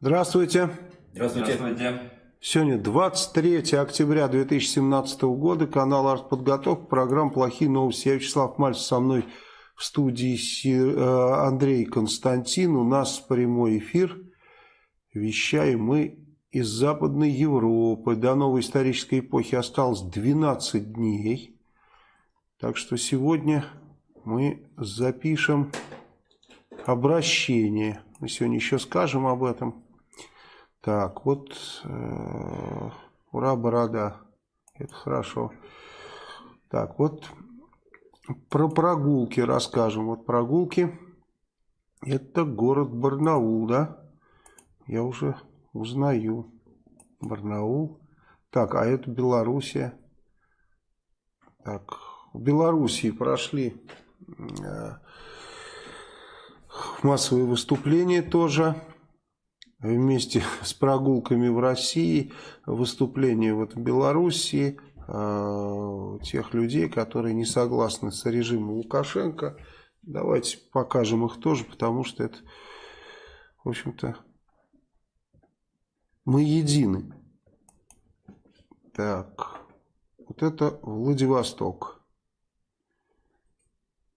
Здравствуйте. Здравствуйте. Здравствуйте. Сегодня 23 октября 2017 года, канал «Артподготовка», программа «Плохие новости». Я Вячеслав Мальцев, со мной в студии э, Андрей Константин. У нас прямой эфир. Вещаем мы из Западной Европы. До новой исторической эпохи осталось 12 дней. Так что сегодня мы запишем обращение. Мы сегодня еще скажем об этом. Так, вот, э, ура, борода, это хорошо. Так, вот про прогулки расскажем. Вот прогулки, это город Барнаул, да? Я уже узнаю. Барнаул. Так, а это Белоруссия. Так, в Белоруссии прошли э, массовые выступления тоже вместе с прогулками в России, выступления вот в Белоруссии, э, тех людей, которые не согласны с режимом Лукашенко. Давайте покажем их тоже, потому что это, в общем-то, мы едины. Так, вот это Владивосток.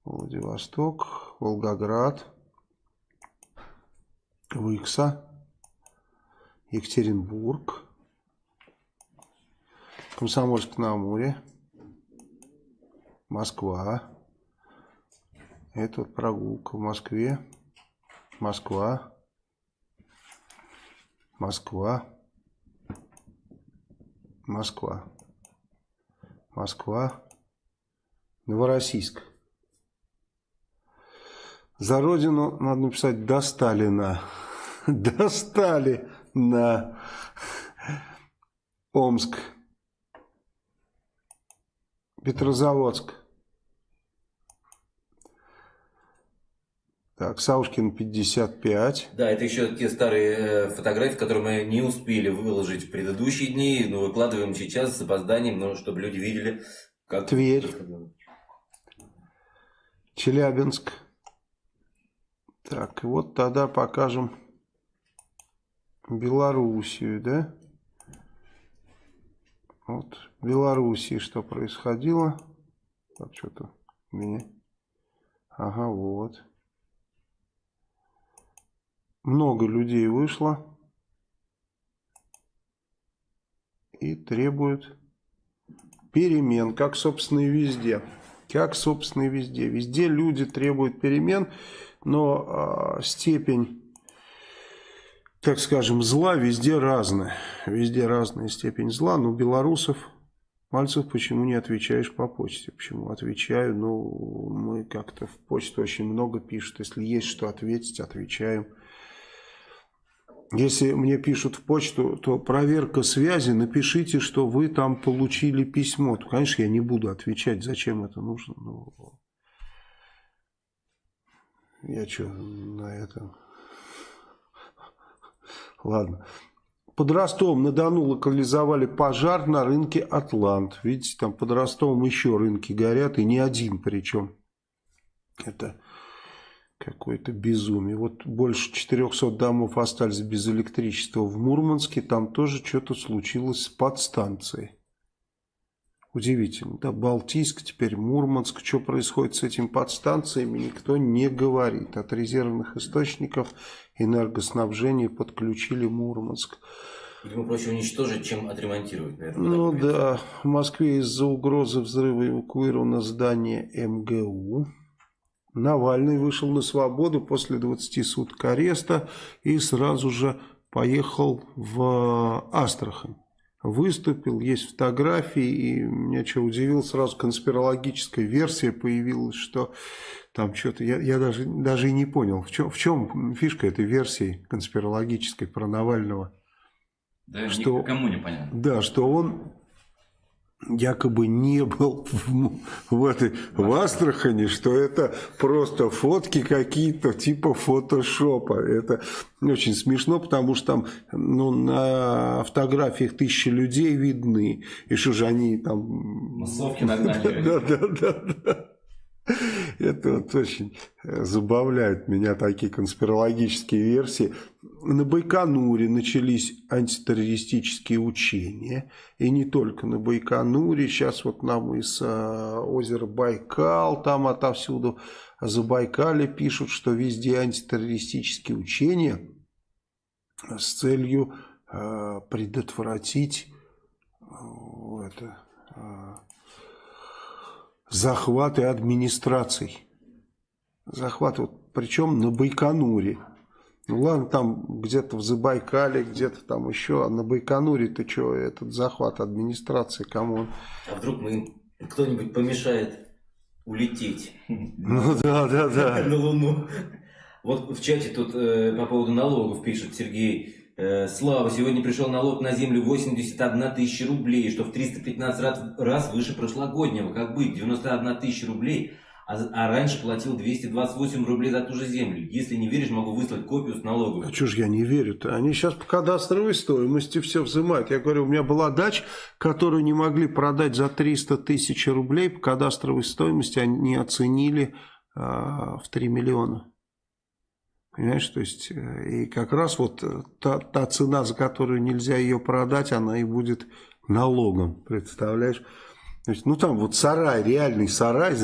Владивосток, Волгоград, Выкса. Екатеринбург, Комсомольск на Амуре, Москва. Это вот прогулка в Москве, Москва, Москва, Москва, Москва, Новороссийск. За родину надо написать «до Сталина». Достали на Омск, Петрозаводск. Так, Саушкин 55. Да, это еще те старые э, фотографии, которые мы не успели выложить в предыдущие дни, но выкладываем сейчас с опозданием, но чтобы люди видели, как... Тверь. Челябинск. Так, вот тогда покажем Белоруссию, да? Вот, в Белоруссии что происходило? Так, что-то у меня... Ага, вот. Много людей вышло. И требуют перемен, как, собственно, и везде. Как, собственно, и везде. Везде люди требуют перемен, но э, степень так скажем, зла везде разная. Везде разная степень зла. Но белорусов, Мальцев, почему не отвечаешь по почте? Почему отвечаю? Ну, мы как-то в почту очень много пишут. Если есть что ответить, отвечаем. Если мне пишут в почту, то проверка связи, напишите, что вы там получили письмо. То, конечно, я не буду отвечать, зачем это нужно. Ну, я что, на этом... Ладно. Под Ростовом-на-Дону локализовали пожар на рынке Атлант. Видите, там под Ростовом еще рынки горят, и не один причем. Это какое-то безумие. Вот больше 400 домов остались без электричества в Мурманске. Там тоже что-то случилось с подстанцией. Удивительно. Да, Балтийск, теперь Мурманск. Что происходит с этими подстанциями, никто не говорит. От резервных источников энергоснабжения подключили Мурманск. Видимо, проще уничтожить, чем отремонтировать, наверное. Ну да, в Москве из-за угрозы взрыва эвакуировано здание МГУ. Навальный вышел на свободу после 20 суток ареста и сразу же поехал в Астрахань выступил, есть фотографии, и меня что удивил, сразу конспирологическая версия появилась, что там что-то, я, я даже, даже и не понял, в чем, в чем фишка этой версии конспирологической про Навального. Да, что, никому не понятно. Да, что он якобы не был в, в этой в Астрахани, что это просто фотки какие-то типа фотошопа. Это очень смешно, потому что там ну, на фотографиях тысячи людей видны. И что же они там... Массовки нагнали. Да, да, да, да. Это вот очень э, забавляют меня такие конспирологические версии. На Байконуре начались антитеррористические учения. И не только на Байконуре. Сейчас вот нам из э, озера Байкал, там отовсюду Забайкале пишут, что везде антитеррористические учения с целью э, предотвратить это, захваты администраций. Захваты, вот, причем на Байконуре. Ну ладно, там где-то в Забайкале, где-то там еще, а на Байконуре ты что, этот захват администрации, кому он? А вдруг мы кто-нибудь помешает улететь? Ну да, да, да. На Луну. Вот в чате тут э, по поводу налогов пишет Сергей. Э, Слава, сегодня пришел налог на землю 81 тысяча рублей, что в 315 раз, выше прошлогоднего. Как быть? 91 тысяча рублей, а, а раньше платил 228 рублей за ту же землю. Если не веришь, могу выслать копию с налогом. А что ж я не верю-то? Они сейчас по кадастровой стоимости все взимают. Я говорю, у меня была дача, которую не могли продать за 300 тысяч рублей. По кадастровой стоимости они оценили а, в 3 миллиона. Понимаешь, то есть, э, и как раз вот э, та, та цена, за которую нельзя ее продать, она и будет налогом, представляешь? То есть, ну там вот сарай, реальный сарай,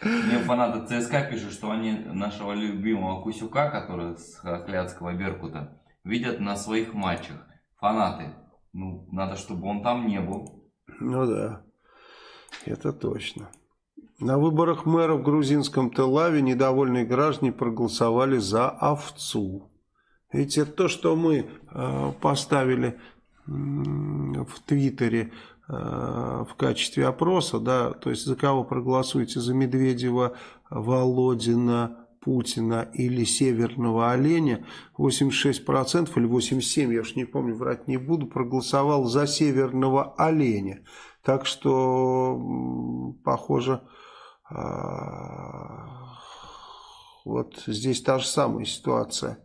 Мне фанаты ЦСКА пишут, что они нашего любимого Кусюка, который с Хохлядского Беркута, видят на своих матчах. Фанаты. Ну, надо, чтобы он там не был. Ну да, это точно. На выборах мэра в грузинском Телаве недовольные граждане проголосовали за овцу. Ведь это то, что мы э, поставили э, в Твиттере э, в качестве опроса, да, то есть за кого проголосуете, за Медведева, Володина, Путина или Северного Оленя, 86% или 87%, я уж не помню, врать не буду, проголосовал за Северного Оленя. Так что, похоже, вот здесь та же самая ситуация.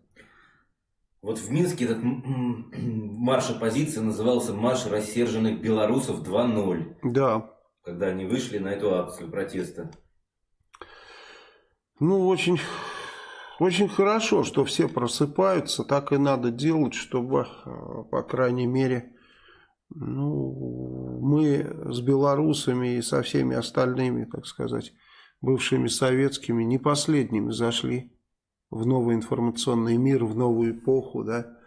Вот в Минске этот марш оппозиции назывался «Марш рассерженных белорусов 2.0». Да. Когда они вышли на эту акцию протеста. Ну, очень, очень хорошо, что все просыпаются. Так и надо делать, чтобы, а, по крайней мере, ну, мы с белорусами и со всеми остальными, так сказать, бывшими советскими, не последними зашли в новый информационный мир, в новую эпоху, да,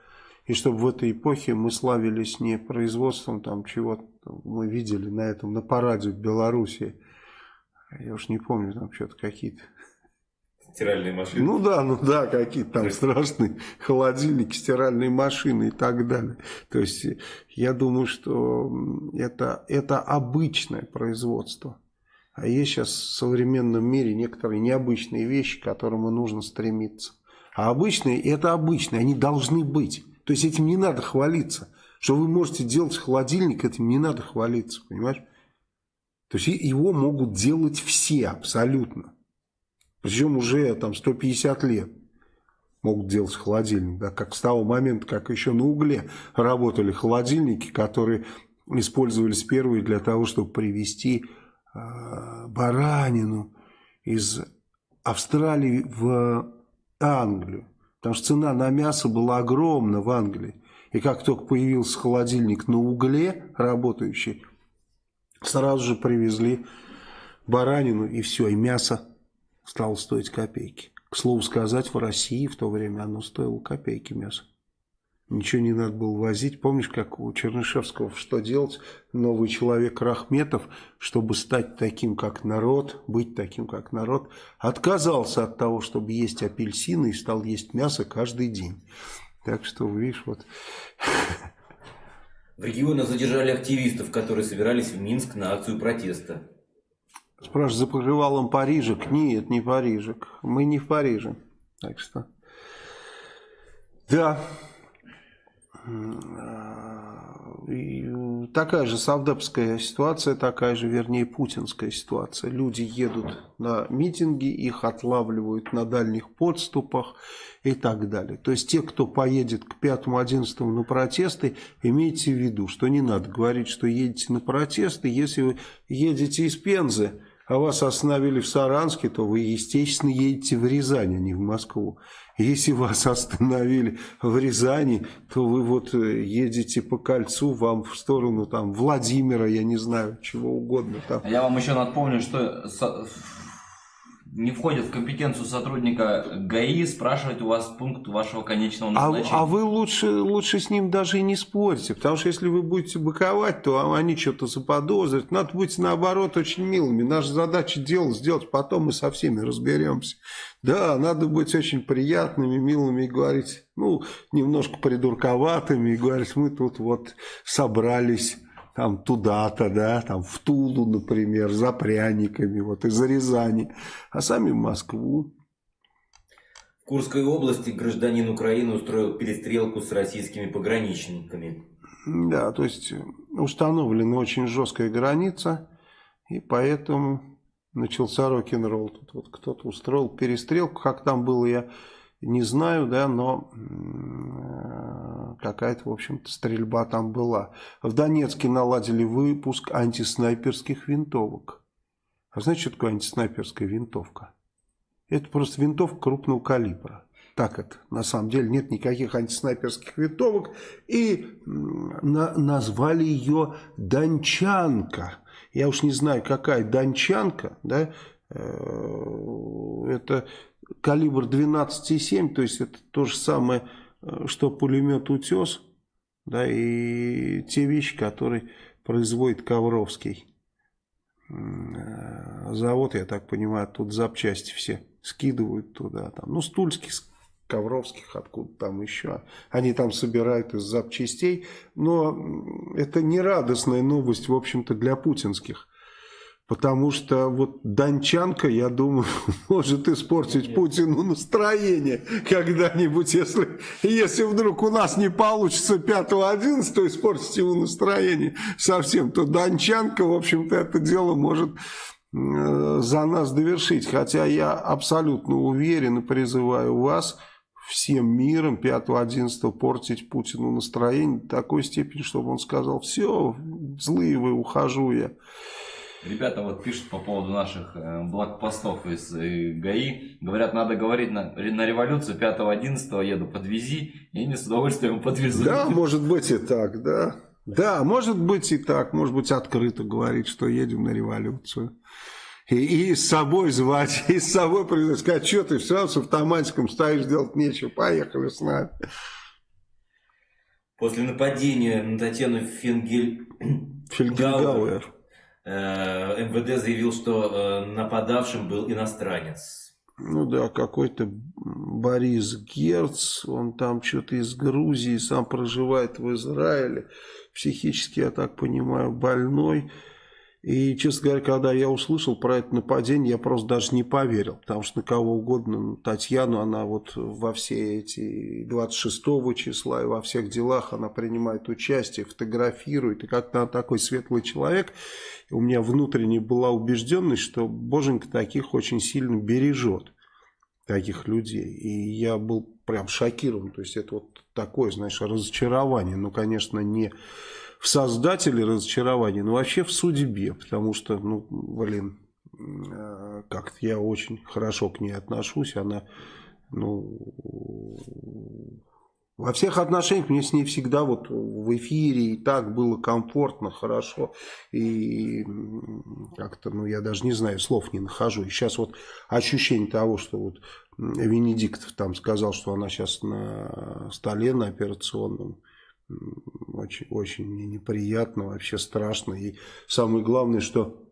и чтобы в этой эпохе мы славились не производством там чего-то, мы видели на этом, на параде в Беларуси, я уж не помню, там что-то какие-то Стиральные машины. Ну да, ну да, какие-то там страшные холодильники, стиральные машины и так далее. То есть я думаю, что это, это обычное производство. А есть сейчас в современном мире некоторые необычные вещи, к которым и нужно стремиться. А обычные, это обычные, они должны быть. То есть этим не надо хвалиться. Что вы можете делать холодильник, этим не надо хвалиться, понимаешь? То есть его могут делать все абсолютно. Причем уже там 150 лет могут делать холодильник. Да, как с того момента, как еще на угле работали холодильники, которые использовались первые для того, чтобы привезти э, баранину из Австралии в Англию. Потому что цена на мясо была огромна в Англии. И как только появился холодильник на угле работающий, сразу же привезли баранину и все, и мясо стало стоить копейки. К слову сказать, в России в то время оно стоило копейки мясо. Ничего не надо было возить. Помнишь, как у Чернышевского что делать? Новый человек Рахметов, чтобы стать таким, как народ, быть таким, как народ, отказался от того, чтобы есть апельсины и стал есть мясо каждый день. Так что, видишь, вот... В регионах задержали активистов, которые собирались в Минск на акцию протеста. Спрашивают, за покрывалом Парижек? Нет, не Парижек. Мы не в Париже. Так что... Да. И такая же савдепская ситуация, такая же, вернее, путинская ситуация. Люди едут на митинги, их отлавливают на дальних подступах и так далее. То есть те, кто поедет к 5-11 на протесты, имейте в виду, что не надо говорить, что едете на протесты, если вы едете из Пензы, а вас остановили в Саранске, то вы, естественно, едете в Рязань, а не в Москву. Если вас остановили в Рязани, то вы вот э, едете по кольцу, вам в сторону там Владимира, я не знаю, чего угодно там. Я вам еще напомню, что не входит в компетенцию сотрудника ГАИ спрашивать у вас пункт вашего конечного а назначения. А, а вы лучше, лучше с ним даже и не спорите, потому что если вы будете быковать, то они что-то заподозрят. Надо быть наоборот очень милыми. Наша задача дело сделать, потом мы со всеми разберемся. Да, надо быть очень приятными, милыми и говорить, ну, немножко придурковатыми и говорить, мы тут вот собрались там туда-то, да, там в Тулу, например, за пряниками, вот из Рязани, а сами в Москву. В Курской области гражданин Украины устроил перестрелку с российскими пограничниками. Да, то есть установлена очень жесткая граница, и поэтому начался рок-н-ролл. Тут вот кто-то устроил перестрелку, как там было, я не знаю, да, но э, какая-то, в общем-то, стрельба там была. В Донецке наладили выпуск антиснайперских винтовок. А знаете, что такое антиснайперская винтовка? Это просто винтовка крупного калибра. Так это, на самом деле, нет никаких антиснайперских винтовок. И на, назвали ее Дончанка. Я уж не знаю, какая Дончанка, да, э, это калибр 12,7, то есть это то же самое, что пулемет «Утес», да, и те вещи, которые производит Ковровский э, завод, я так понимаю, тут запчасти все скидывают туда, там, ну, стульских, Ковровских, откуда там еще. Они там собирают из запчастей, но это не радостная новость, в общем-то, для путинских. Потому что вот Дончанка, я думаю, может испортить Путину настроение когда-нибудь, если, если вдруг у нас не получится 5-11, испортить ему настроение совсем, то Дончанка, в общем-то, это дело может э, за нас довершить. Хотя я абсолютно уверен и призываю вас всем миром 5-11 портить Путину настроение до такой степени, чтобы он сказал, все, злые вы, ухожу я. Ребята вот пишут по поводу наших э, блокпостов из э, ГАИ. Говорят, надо говорить на, на революцию 5-11 еду, подвези. И они с удовольствием подвезу. Да, может быть и так, да. Да, может быть и так. Может быть открыто говорить, что едем на революцию. И, и с собой звать, и с собой сказать, что ты все с автоматиком стоишь, делать нечего, поехали с нами. После нападения на Татьяну Фенгель... Фельгельгауэр МВД заявил, что э, нападавшим был иностранец. Ну да, какой-то Борис Герц, он там что-то из Грузии, сам проживает в Израиле, психически, я так понимаю, больной. И, честно говоря, когда я услышал про это нападение, я просто даже не поверил. Потому что на кого угодно, ну, Татьяну, она вот во все эти 26 числа и во всех делах она принимает участие, фотографирует. И как-то она такой светлый человек. И у меня внутренне была убежденность, что Боженька таких очень сильно бережет. Таких людей. И я был прям шокирован. То есть это вот такое, знаешь, разочарование. Ну, конечно, не в создателе разочарования, но вообще в судьбе, потому что, ну, блин, э, как-то я очень хорошо к ней отношусь, она, ну, во всех отношениях мне с ней всегда вот в эфире и так было комфортно, хорошо. И как-то, ну, я даже не знаю, слов не нахожу. И сейчас вот ощущение того, что вот Венедиктов там сказал, что она сейчас на столе на операционном, очень, очень мне неприятно, вообще страшно. И самое главное, что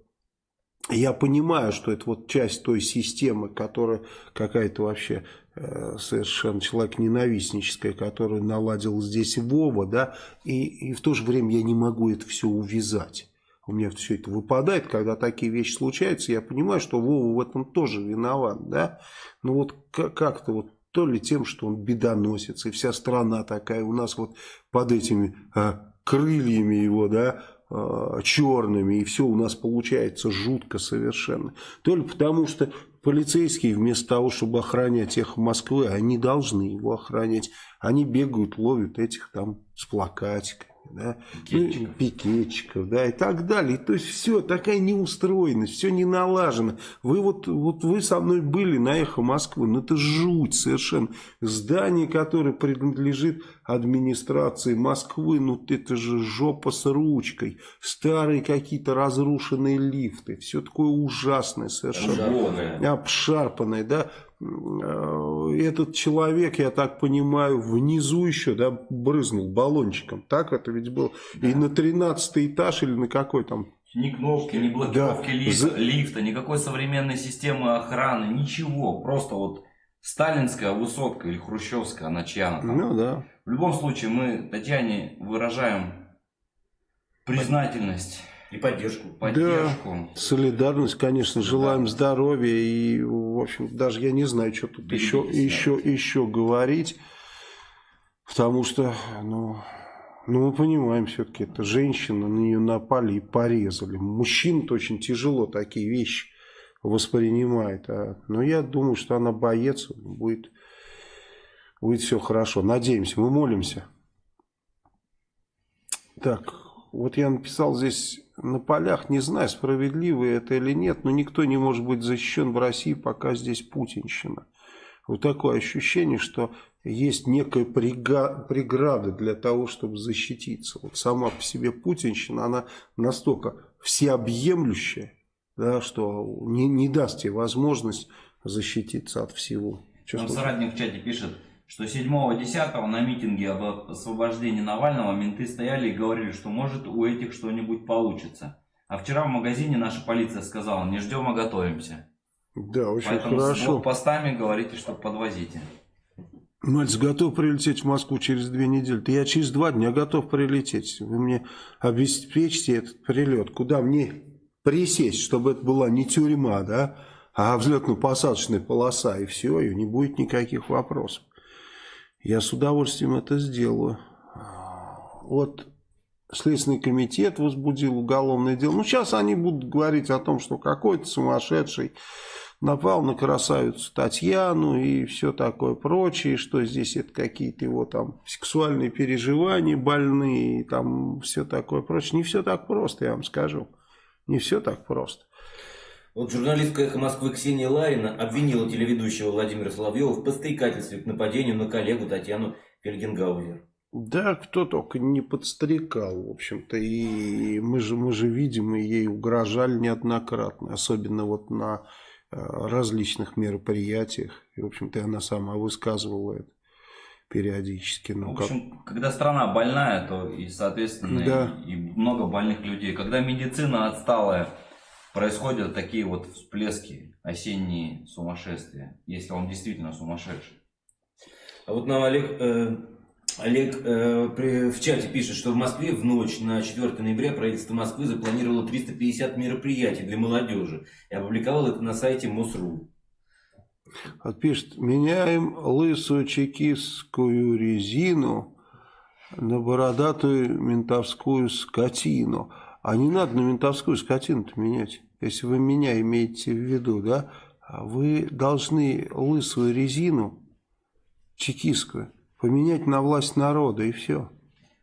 я понимаю, что это вот часть той системы, которая какая-то вообще э, совершенно человек ненавистническая, которую наладил здесь Вова, да, и, и в то же время я не могу это все увязать. У меня все это выпадает, когда такие вещи случаются, я понимаю, что Вова в этом тоже виноват, да, но вот как-то вот то ли тем, что он бедоносец, и вся страна такая у нас вот под этими а, крыльями его, да, а, черными, и все у нас получается жутко совершенно. То ли потому, что полицейские вместо того, чтобы охранять их в Москве, они должны его охранять. Они бегают, ловят этих там с плакатиками. Да, пикетчиков. Ну, пикетчиков, да, и так далее. То есть все, такая неустроенность, все не налажено. Вы вот, вот вы со мной были на Эхо Москвы, ну это жуть совершенно. Здание, которое принадлежит администрации Москвы, ну это же жопа с ручкой. Старые какие-то разрушенные лифты, все такое ужасное совершенно. Обшарпанное. Да. Э, этот человек, я так понимаю, внизу еще, да, брызнул баллончиком. Так это ведь было. Да. И на 13 этаж или на какой там ни кнопки, ни блокировки да. лифта, лифта, никакой современной системы охраны, ничего. Просто вот сталинская высотка или хрущевская, она чья там. Ну да. В любом случае мы Татьяне выражаем признательность и поддержку. Поддержку. Да, солидарность, конечно, желаем здоровья. И, в общем, даже я не знаю, что тут еще, еще, еще говорить. Потому что, ну, ну мы понимаем, все-таки это женщина, на нее напали и порезали. Мужчин-то очень тяжело такие вещи воспринимает. А, но я думаю, что она боец, будет, будет все хорошо. Надеемся, мы молимся. Так, вот я написал здесь на полях, не знаю, справедливо это или нет, но никто не может быть защищен в России, пока здесь путинщина. Вот такое ощущение, что есть некая преграда для того, чтобы защититься. Вот сама по себе путинщина, она настолько всеобъемлющая, да, что не, не даст тебе возможность защититься от всего. Что Нам соратник в чате пишет, что 7-10 на митинге об освобождении Навального менты стояли и говорили, что может у этих что-нибудь получится. А вчера в магазине наша полиция сказала, не ждем, а готовимся. Да, очень Поэтому хорошо. с постами говорите, что подвозите. Мальц готов прилететь в Москву через две недели. Да я через два дня готов прилететь. Вы мне обеспечьте этот прилет. Куда мне присесть, чтобы это была не тюрьма, да, а взлетно-посадочная полоса, и все, и не будет никаких вопросов. Я с удовольствием это сделаю. Вот Следственный комитет возбудил уголовное дело. Ну, сейчас они будут говорить о том, что какой-то сумасшедший напал на красавицу Татьяну и все такое прочее, что здесь это какие-то его там сексуальные переживания больные и там все такое прочее. Не все так просто, я вам скажу. Не все так просто. Вот журналистка «Эхо Москвы» Ксения Ларина обвинила телеведущего Владимира Соловьева в подстрекательстве к нападению на коллегу Татьяну Фельгенгаузер. Да, кто только не подстрекал, в общем-то, и мы же, мы же видим, и ей угрожали неоднократно, особенно вот на э, различных мероприятиях, и, в общем-то, она сама высказывала это периодически. Ну, в общем, как... когда страна больная, то и, соответственно, да. и, и много больных людей. Когда медицина отсталая, происходят такие вот всплески, осенние сумасшествия, если он действительно сумасшедший. А вот нам Олег, э, Олег э, при, в чате пишет, что в Москве в ночь на 4 ноября правительство Москвы запланировало 350 мероприятий для молодежи и опубликовало это на сайте МОСРУ. Пишет, меняем лысую чекистскую резину на бородатую ментовскую скотину. А не надо на ментовскую скотину-то менять если вы меня имеете в виду, да, вы должны лысую резину, чекистскую, поменять на власть народа, и все.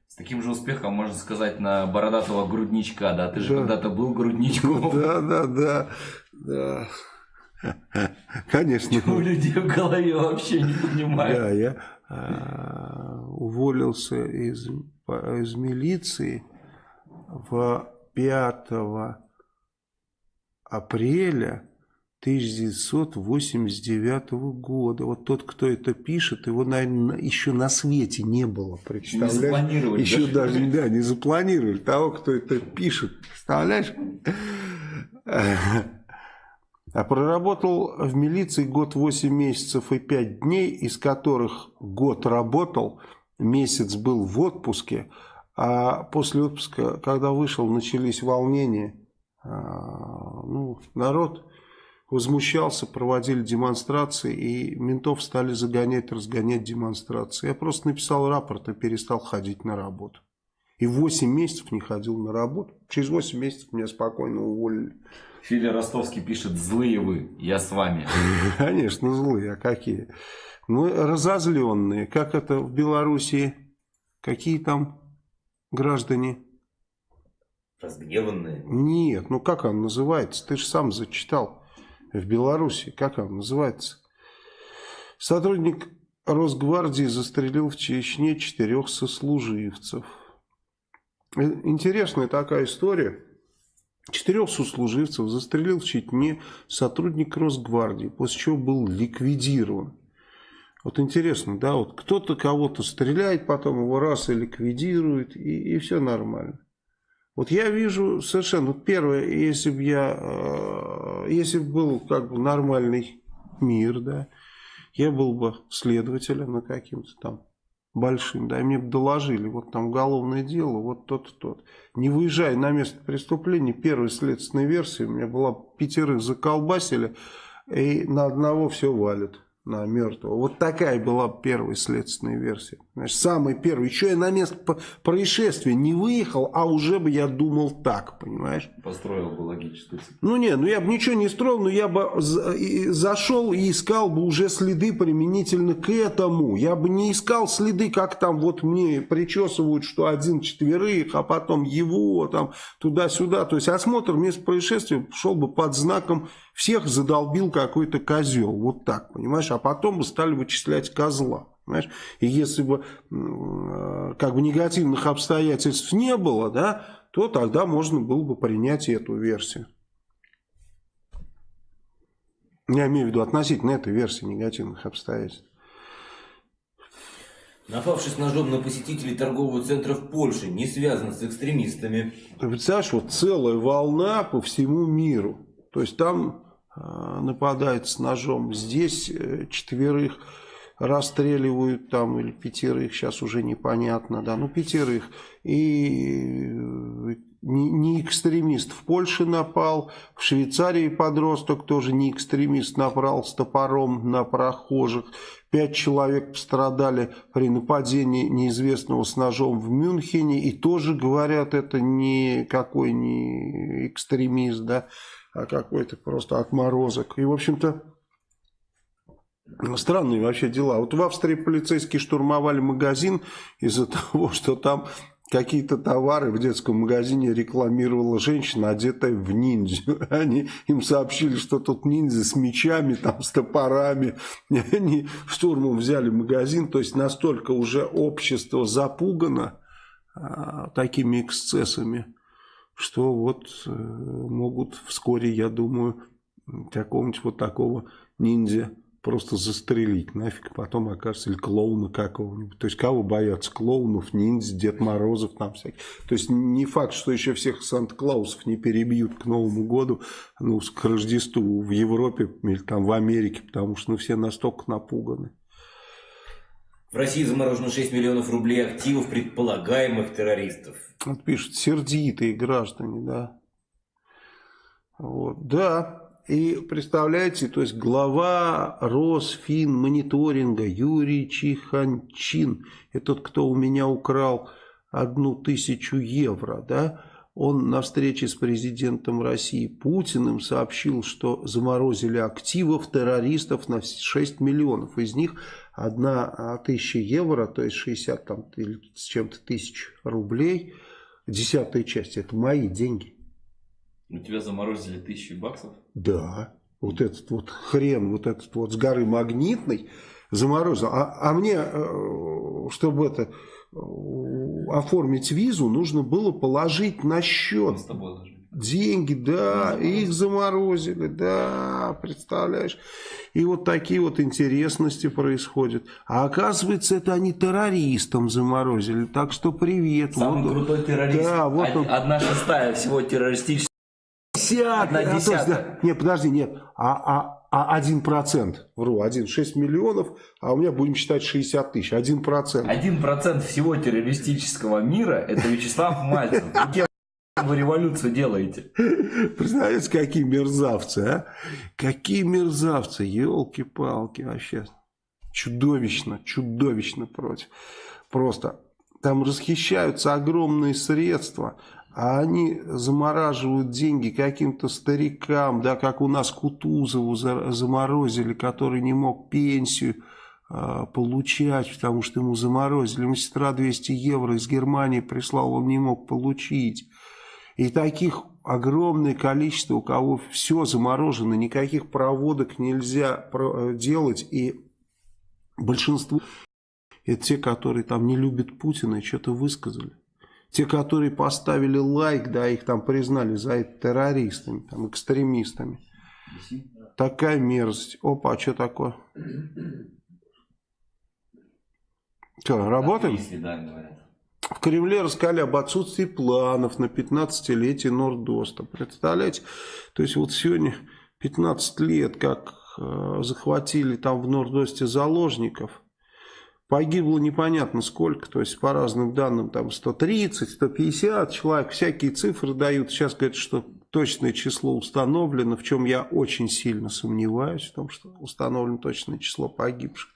С таким же успехом можно сказать на бородатого грудничка, да? Ты же да. когда-то был грудничком. Да, да, да, да. Конечно. У людей в голове вообще не понимаю. Да, я а, уволился из, из милиции в 5 апреля 1989 года. Вот тот, кто это пишет, его, наверное, еще на свете не было. Представляешь? Не запланировали. Еще даже, даже да, не запланировали. Того, кто это пишет. Представляешь? А проработал в милиции год 8 месяцев и 5 дней, из которых год работал, месяц был в отпуске, а после отпуска, когда вышел, начались волнения а, ну, народ возмущался, проводили демонстрации, и ментов стали загонять, разгонять демонстрации. Я просто написал рапорт и перестал ходить на работу. И 8 месяцев не ходил на работу. Через 8 месяцев меня спокойно уволили. Филя Ростовский пишет, злые вы, я с вами. Конечно, злые, а какие? Ну, разозленные. Как это в Белоруссии? Какие там граждане? Разгневанные? Нет, ну как он называется? Ты же сам зачитал в Беларуси. Как он называется? Сотрудник Росгвардии застрелил в Чечне четырех сослуживцев. Э, интересная такая история. Четырех сослуживцев застрелил в Чечне сотрудник Росгвардии, после чего был ликвидирован. Вот интересно, да, вот кто-то кого-то стреляет, потом его раз и ликвидирует, и, и все нормально. Вот я вижу совершенно, вот первое, если бы я, э, если бы был как бы нормальный мир, да, я был бы следователем на каким-то там большим, да, и мне бы доложили, вот там уголовное дело, вот тот тот. Не выезжая на место преступления, первой следственной версии у меня была пятерых заколбасили, и на одного все валит на мертвого. Вот такая была первая следственная версия. Значит, самый первый. Еще я на место происшествия не выехал, а уже бы я думал так, понимаешь? Построил бы логическую цепь. Ну не, ну я бы ничего не строил, но я бы зашел и искал бы уже следы применительно к этому. Я бы не искал следы, как там вот мне причесывают, что один четверых, а потом его там туда-сюда. То есть осмотр места происшествия шел бы под знаком всех задолбил какой-то козел. Вот так, понимаешь? А потом бы стали вычислять козла. Понимаешь? И если бы э, как бы негативных обстоятельств не было, да, то тогда можно было бы принять эту версию. Я имею в виду относительно этой версии негативных обстоятельств. Напавший с ножом на посетителей торгового центра в Польше не связан с экстремистами. Ты представляешь, вот целая волна по всему миру. То есть там э, нападает с ножом. Здесь э, четверых расстреливают там или пятерых, сейчас уже непонятно, да, ну пятерых. И э, не, не экстремист в Польше напал, в Швейцарии подросток тоже не экстремист напал с топором на прохожих. Пять человек пострадали при нападении неизвестного с ножом в Мюнхене. И тоже говорят, это никакой не экстремист, да а какой-то просто отморозок. И, в общем-то, странные вообще дела. Вот в Австрии полицейские штурмовали магазин из-за того, что там какие-то товары в детском магазине рекламировала женщина, одетая в ниндзю. Они им сообщили, что тут ниндзя с мечами, там, с топорами. И они штурмом взяли магазин. То есть настолько уже общество запугано а, такими эксцессами что вот э, могут вскоре, я думаю, какого-нибудь вот такого ниндзя просто застрелить нафиг, потом окажется, или клоуна какого-нибудь. То есть, кого боятся? Клоунов, ниндзя, Дед Морозов там всяких. То есть, не факт, что еще всех Санта-Клаусов не перебьют к Новому году, ну, к Рождеству в Европе или там в Америке, потому что ну, все настолько напуганы. В России заморожено 6 миллионов рублей активов предполагаемых террористов. Вот пишут, сердитые граждане, да. Вот, да, и представляете, то есть глава Росфин мониторинга Юрий Чиханчин, это тот, кто у меня украл одну тысячу евро, да, он на встрече с президентом России Путиным сообщил, что заморозили активов террористов на 6 миллионов. Из них одна а, тысяча евро, то есть 60 там, с чем-то тысяч рублей, десятая часть, это мои деньги. У тебя заморозили тысячи баксов? Да. Вот этот вот хрен, вот этот вот с горы магнитный заморозил. А, а мне, э, чтобы это э, оформить визу, нужно было положить на счет. с тобой деньги, да, их заморозили, да, представляешь. И вот такие вот интересности происходят. А оказывается, это они террористам заморозили. Так что привет. Самый вот, крутой террорист. Да, вот он. Одна шестая всего террористических. Одна десятая. А, то есть, да, нет, подожди, нет. А, а, а 1%, вру, 1, 6 миллионов, а у меня будем считать 60 тысяч, 1%. 1% всего террористического мира это Вячеслав Мальцев вы революцию делаете? Представляете, какие мерзавцы, а? Какие мерзавцы, елки-палки вообще. Чудовищно, чудовищно против. Просто там расхищаются огромные средства, а они замораживают деньги каким-то старикам, да, как у нас Кутузову заморозили, который не мог пенсию э, получать, потому что ему заморозили. Ему сестра 200 евро из Германии прислал, он не мог получить. И таких огромное количество, у кого все заморожено, никаких проводок нельзя э, делать. И большинство это те, которые там не любят Путина и что-то высказали. Те, которые поставили лайк, да, их там признали за это террористами, там, экстремистами. Такая мерзость. Опа, а что такое? Что, работаем? В Кремле рассказали об отсутствии планов на 15-летие Нордоста. Представляете? То есть вот сегодня 15 лет, как э, захватили там в Нордосте заложников. Погибло непонятно сколько, то есть по разным данным там 130, 150 человек, всякие цифры дают. Сейчас говорят, что точное число установлено, в чем я очень сильно сомневаюсь, в том, что установлено точное число погибших.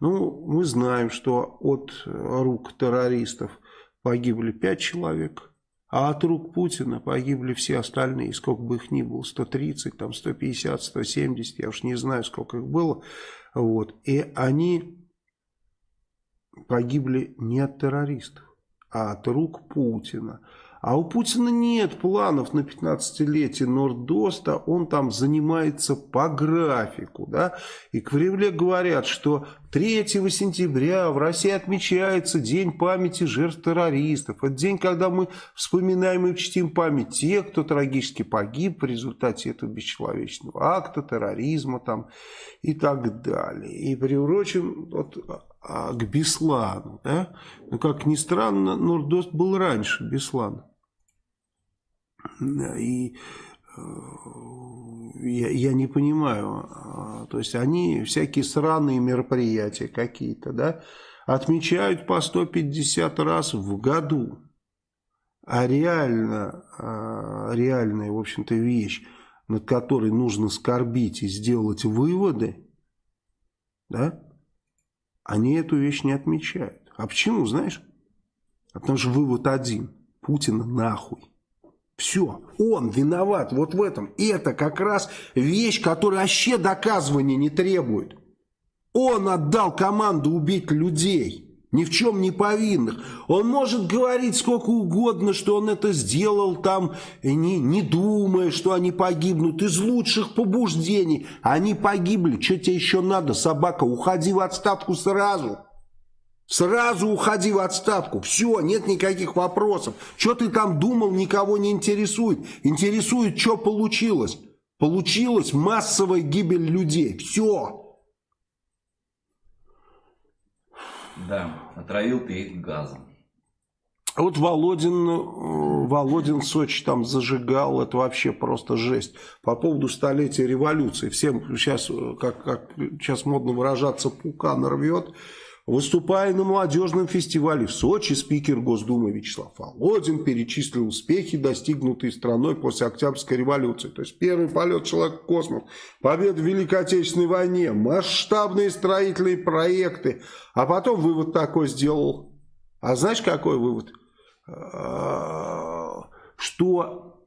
Ну, мы знаем, что от рук террористов погибли 5 человек, а от рук Путина погибли все остальные, сколько бы их ни было, 130, там 150, 170, я уж не знаю, сколько их было. Вот. И они погибли не от террористов, а от рук Путина. А у Путина нет планов на 15-летие Нордоста, он там занимается по графику. Да? И в Кремле говорят, что 3 сентября в России отмечается День памяти жертв террористов. Это день, когда мы вспоминаем и чтим память тех, кто трагически погиб в результате этого бесчеловечного акта, терроризма там, и так далее. И приурочен вот, а, к Беслану. Да? Но, как ни странно, Нордост был раньше Беслана. И э, я, я не понимаю, а, то есть они всякие сраные мероприятия какие-то, да, отмечают по 150 раз в году. А реально, а, реальная, в общем-то, вещь, над которой нужно скорбить и сделать выводы, да, они эту вещь не отмечают. А почему, знаешь? А потому что вывод один. Путина нахуй. Все, он виноват вот в этом. Это как раз вещь, которая вообще доказывания не требует. Он отдал команду убить людей, ни в чем не повинных. Он может говорить сколько угодно, что он это сделал там, не, не думая, что они погибнут, из лучших побуждений. Они погибли, что тебе еще надо, собака, уходи в отставку сразу. Сразу уходи в отставку. Все, нет никаких вопросов. Что ты там думал, никого не интересует. Интересует, что получилось. Получилась массовая гибель людей. Все. Да, отравил ты их газом. Вот Володин, э, Володин в Сочи там зажигал, это вообще просто жесть. По поводу столетия революции. Всем сейчас, э, как, как сейчас модно выражаться, пука нарвет. Выступая на молодежном фестивале в Сочи, спикер Госдумы Вячеслав Володин перечислил успехи, достигнутые страной после Октябрьской революции. То есть первый полет человека в космос, победа в Великой Отечественной войне, масштабные строительные проекты. А потом вывод такой сделал. А знаешь, какой вывод? А, что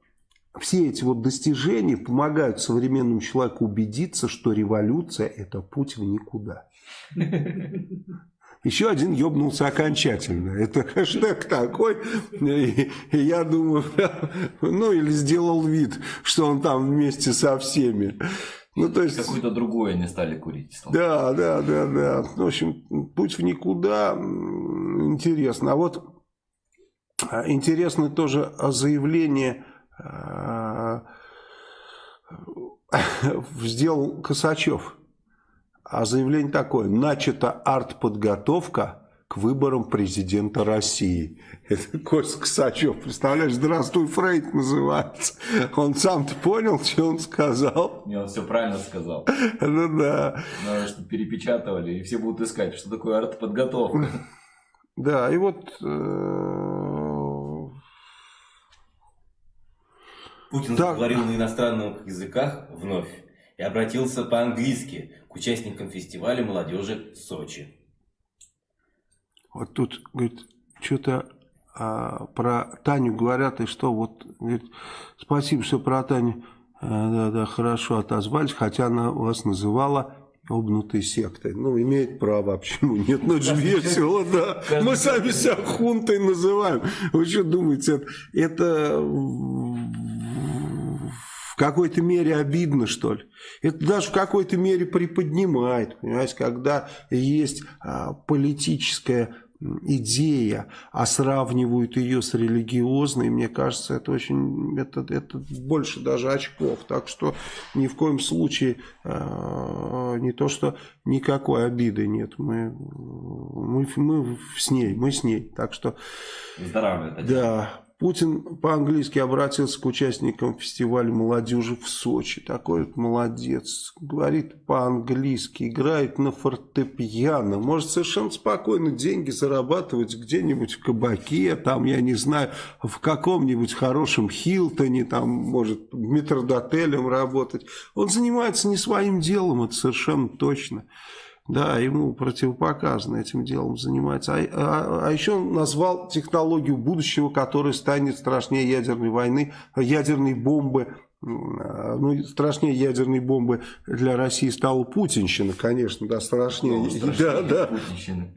все эти вот достижения помогают современному человеку убедиться, что революция – это путь в никуда. Еще один ебнулся окончательно. Это хэштег такой. И, и я думаю, ну или сделал вид, что он там вместе со всеми. Ну, то есть... Какое-то другое не стали курить. Да, да, да, да. В общем, путь в никуда интересно. А вот а, интересно тоже заявление а, сделал Косачев. А заявление такое. Начата артподготовка к выборам президента России. Это Костя Косачев, представляешь, «Здравствуй, Фрейд» называется. Он сам-то понял, что он сказал? Не, он все правильно сказал. Ну да. Надо, чтобы перепечатывали, и все будут искать, что такое артподготовка. Да, и вот... Э, Путин заговорил на иностранных языках вновь и обратился по-английски к участникам фестиваля молодежи Сочи. Вот тут, говорит, что-то а, про Таню говорят, и что вот, говорит, спасибо, что про Таню, а, да, да, хорошо отозвались, хотя она вас называла обнутой сектой. Ну, имеет право, а почему нет? Ну, это же весело, да. Мы сами себя хунтой называем. Вы что думаете, это в какой-то мере обидно, что ли? Это даже в какой-то мере приподнимает, понимаете, когда есть а, политическая идея, а сравнивают ее с религиозной, мне кажется, это очень, это, это больше даже очков. Так что ни в коем случае э, не то, что никакой обиды нет. Мы, мы, мы с ней, мы с ней. Так что... Здравия. Да. Путин по-английски обратился к участникам фестиваля молодежи в Сочи. Такой вот молодец. Говорит по-английски, играет на фортепиано. Может совершенно спокойно деньги зарабатывать где-нибудь в кабаке, там, я не знаю, в каком-нибудь хорошем Хилтоне, там, может, метродотелем работать. Он занимается не своим делом, это совершенно точно. Да, ему противопоказано этим делом заниматься. А, а, а еще он назвал технологию будущего, которая станет страшнее ядерной войны, ядерной бомбы. Ну, страшнее ядерной бомбы для России стала Путинщина, конечно, да, страшнее. Ну, страшнее да, да. Путинщина.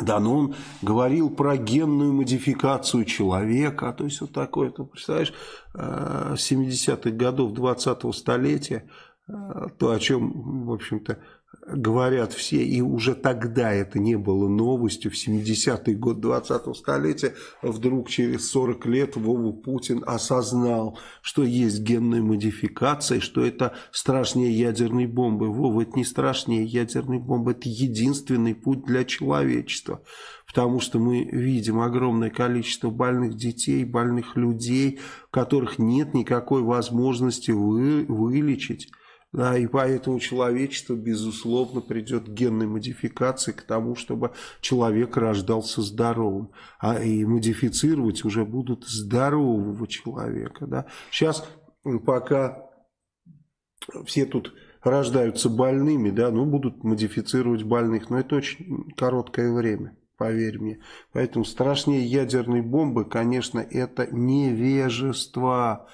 Да, но он говорил про генную модификацию человека, то есть вот такое, ты представляешь, 70-х э, годов 20-го столетия, э, то, о чем, в общем-то, говорят все, и уже тогда это не было новостью, в 70-й год 20-го столетия, вдруг через 40 лет Вова Путин осознал, что есть генная модификация, что это страшнее ядерной бомбы. Вова, это не страшнее ядерной бомбы, это единственный путь для человечества. Потому что мы видим огромное количество больных детей, больных людей, которых нет никакой возможности вы, вылечить. Да, и поэтому человечество, безусловно, придет к генной модификации, к тому, чтобы человек рождался здоровым. А и модифицировать уже будут здорового человека. Да. Сейчас, пока все тут рождаются больными, да, ну, будут модифицировать больных, но это очень короткое время, поверь мне. Поэтому страшнее ядерной бомбы, конечно, это невежество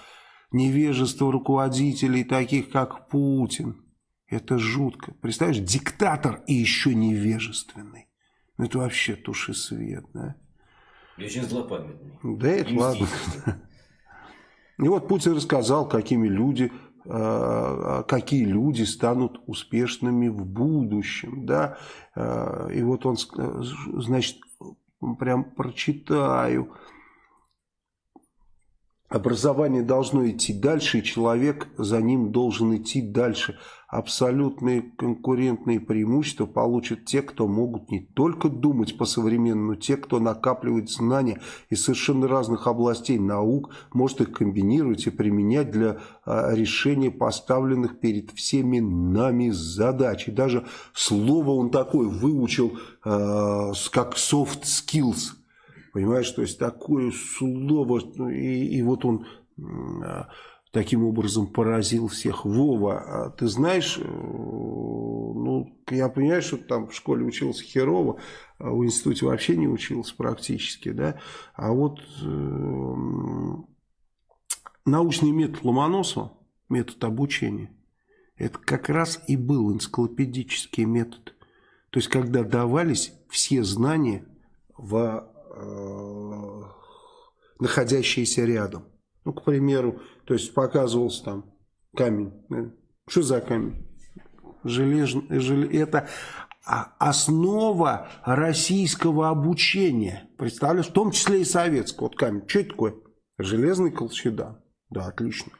невежество руководителей, таких как Путин. Это жутко. Представляешь, диктатор и еще невежественный. Ну, это вообще туши свет, да? И очень злопамятный. Да, это ладно. И вот Путин рассказал, какими люди, э, какие люди станут успешными в будущем, да. Э, и вот он, значит, прям прочитаю. Образование должно идти дальше, и человек за ним должен идти дальше. Абсолютные конкурентные преимущества получат те, кто могут не только думать по-современному, но те, кто накапливает знания из совершенно разных областей наук, может их комбинировать и применять для а, решения поставленных перед всеми нами задач. И даже слово он такое выучил, а, как soft skills – Понимаешь, то есть такое слово, ну, и, и вот он а, таким образом поразил всех. Вова, а ты знаешь, э, ну, я понимаю, что там в школе учился херово, а в институте вообще не учился практически, да, а вот э, научный метод Ломоносова, метод обучения, это как раз и был энциклопедический метод. То есть, когда давались все знания в находящиеся рядом. Ну, к примеру, то есть показывался там камень. Что за камень? Железный, жел... Это основа российского обучения. Представляешь, в том числе и советского. Вот камень. Что это такое? Железный колчедан. Да, отлично.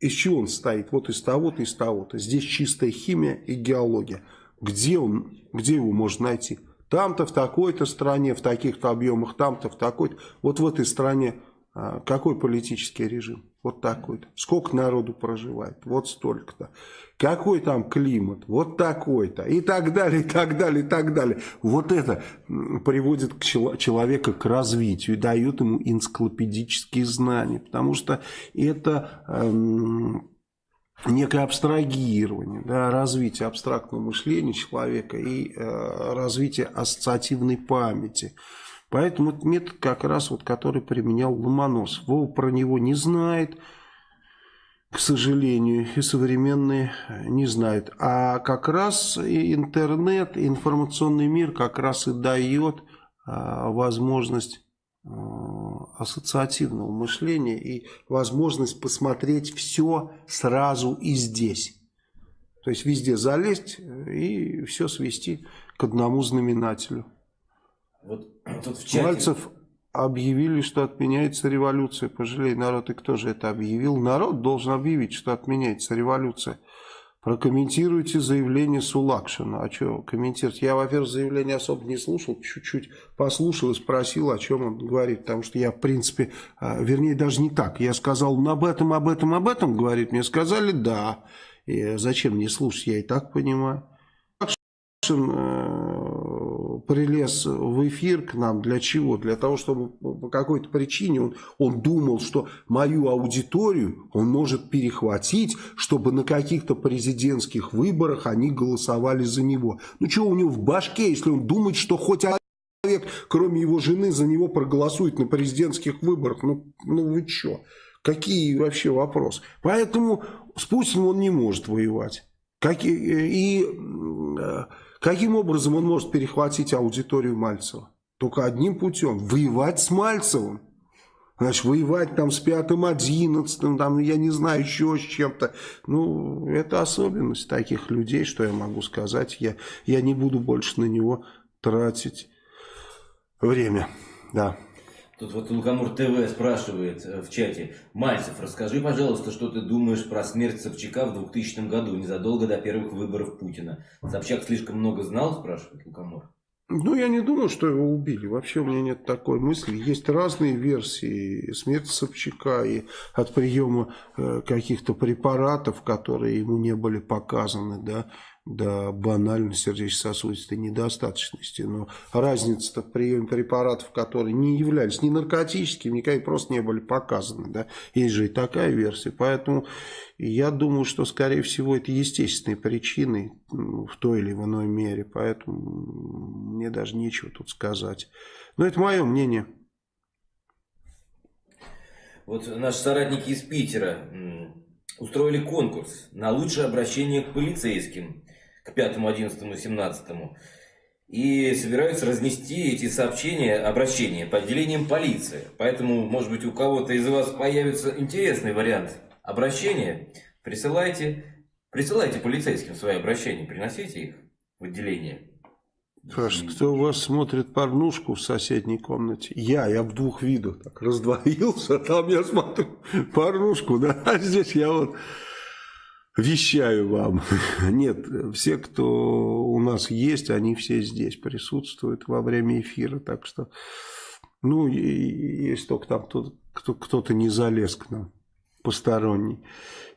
Из чего он стоит? Вот из того-то, из того-то. Здесь чистая химия и геология. Где, он, где его можно найти? Там-то в такой-то стране, в таких-то объемах, там-то в такой-то. Вот в этой стране а, какой политический режим? Вот такой-то. Сколько народу проживает? Вот столько-то. Какой там климат? Вот такой-то. И так далее, и так далее, и так далее. Вот это приводит к человека к развитию дает ему энциклопедические знания. Потому что это... Эм, некое абстрагирование, да, развитие абстрактного мышления человека и э, развитие ассоциативной памяти. Поэтому это метод как раз вот, который применял Ломоносов. Вова про него не знает. к сожалению, и современные не знают. А как раз и интернет, информационный мир как раз и дает а, возможность ассоциативного мышления и возможность посмотреть все сразу и здесь. То есть везде залезть и все свести к одному знаменателю. Вот тут в чате... Мальцев объявили, что отменяется революция. Пожалей народ, и кто же это объявил? Народ должен объявить, что отменяется революция. Прокомментируйте заявление Сулакшина. А что комментировать? Я, во-первых, заявление особо не слушал, чуть-чуть послушал и спросил, о чем он говорит. Потому что я, в принципе, а, вернее, даже не так. Я сказал, об этом, об этом, об этом говорит. Мне сказали, да. И зачем мне слушать, я и так понимаю. Сулакшин э, прилез в эфир к нам. Для чего? Для того, чтобы по какой-то причине он, он думал, что мою аудиторию он может перехватить, чтобы на каких-то президентских выборах они голосовали за него. Ну, что у него в башке, если он думает, что хоть человек, кроме его жены, за него проголосует на президентских выборах? Ну, ну вы что? Какие вообще вопросы? Поэтому с Путиным он не может воевать. Как, и, и Каким образом он может перехватить аудиторию Мальцева? Только одним путем. Воевать с Мальцевым. Значит, воевать там с пятым, одиннадцатым, там, я не знаю, еще с чем-то. Ну, это особенность таких людей, что я могу сказать. Я, я не буду больше на него тратить время. Да. Тут вот Лукамур ТВ спрашивает э, в чате. Мальцев, расскажи, пожалуйста, что ты думаешь про смерть Собчака в 2000 году, незадолго до первых выборов Путина. Собчак слишком много знал, спрашивает Лукамур. Ну, я не думаю, что его убили. Вообще у меня нет такой мысли. Есть разные версии смерти Собчака и от приема э, каких-то препаратов, которые ему не были показаны, да, до банальной сердечно-сосудистой недостаточности. Но разница-то в приеме препаратов, которые не являлись ни наркотическими, никакими, просто не были показаны. Да? Есть же и такая версия. Поэтому я думаю, что, скорее всего, это естественные причины в той или иной мере. Поэтому мне даже нечего тут сказать. Но это мое мнение. Вот наши соратники из Питера устроили конкурс на лучшее обращение к полицейским к 5, 11, 17. И собираются разнести эти сообщения, обращения по отделениям полиции. Поэтому, может быть, у кого-то из вас появится интересный вариант обращения. Присылайте, присылайте полицейским свои обращения, приносите их в отделение. Саша, кто у вас смотрит порнушку в соседней комнате? Я, я в двух видах так раздвоился, там я смотрю порнушку, да, а здесь я вот вещаю вам. Нет, все, кто у нас есть, они все здесь присутствуют во время эфира. Так что, ну, есть только там кто-то не залез к нам посторонний.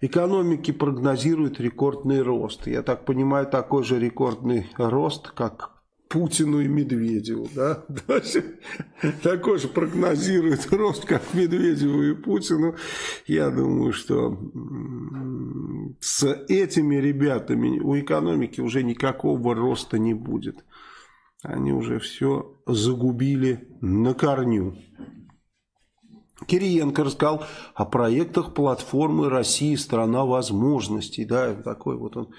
Экономики прогнозируют рекордный рост. Я так понимаю, такой же рекордный рост, как Путину и Медведеву. Да? Такой же прогнозирует рост, как Медведеву и Путину. Я думаю, что с этими ребятами у экономики уже никакого роста не будет. Они уже все загубили на корню. Кириенко рассказал о проектах платформы России «Страна возможностей». Да, такой вот он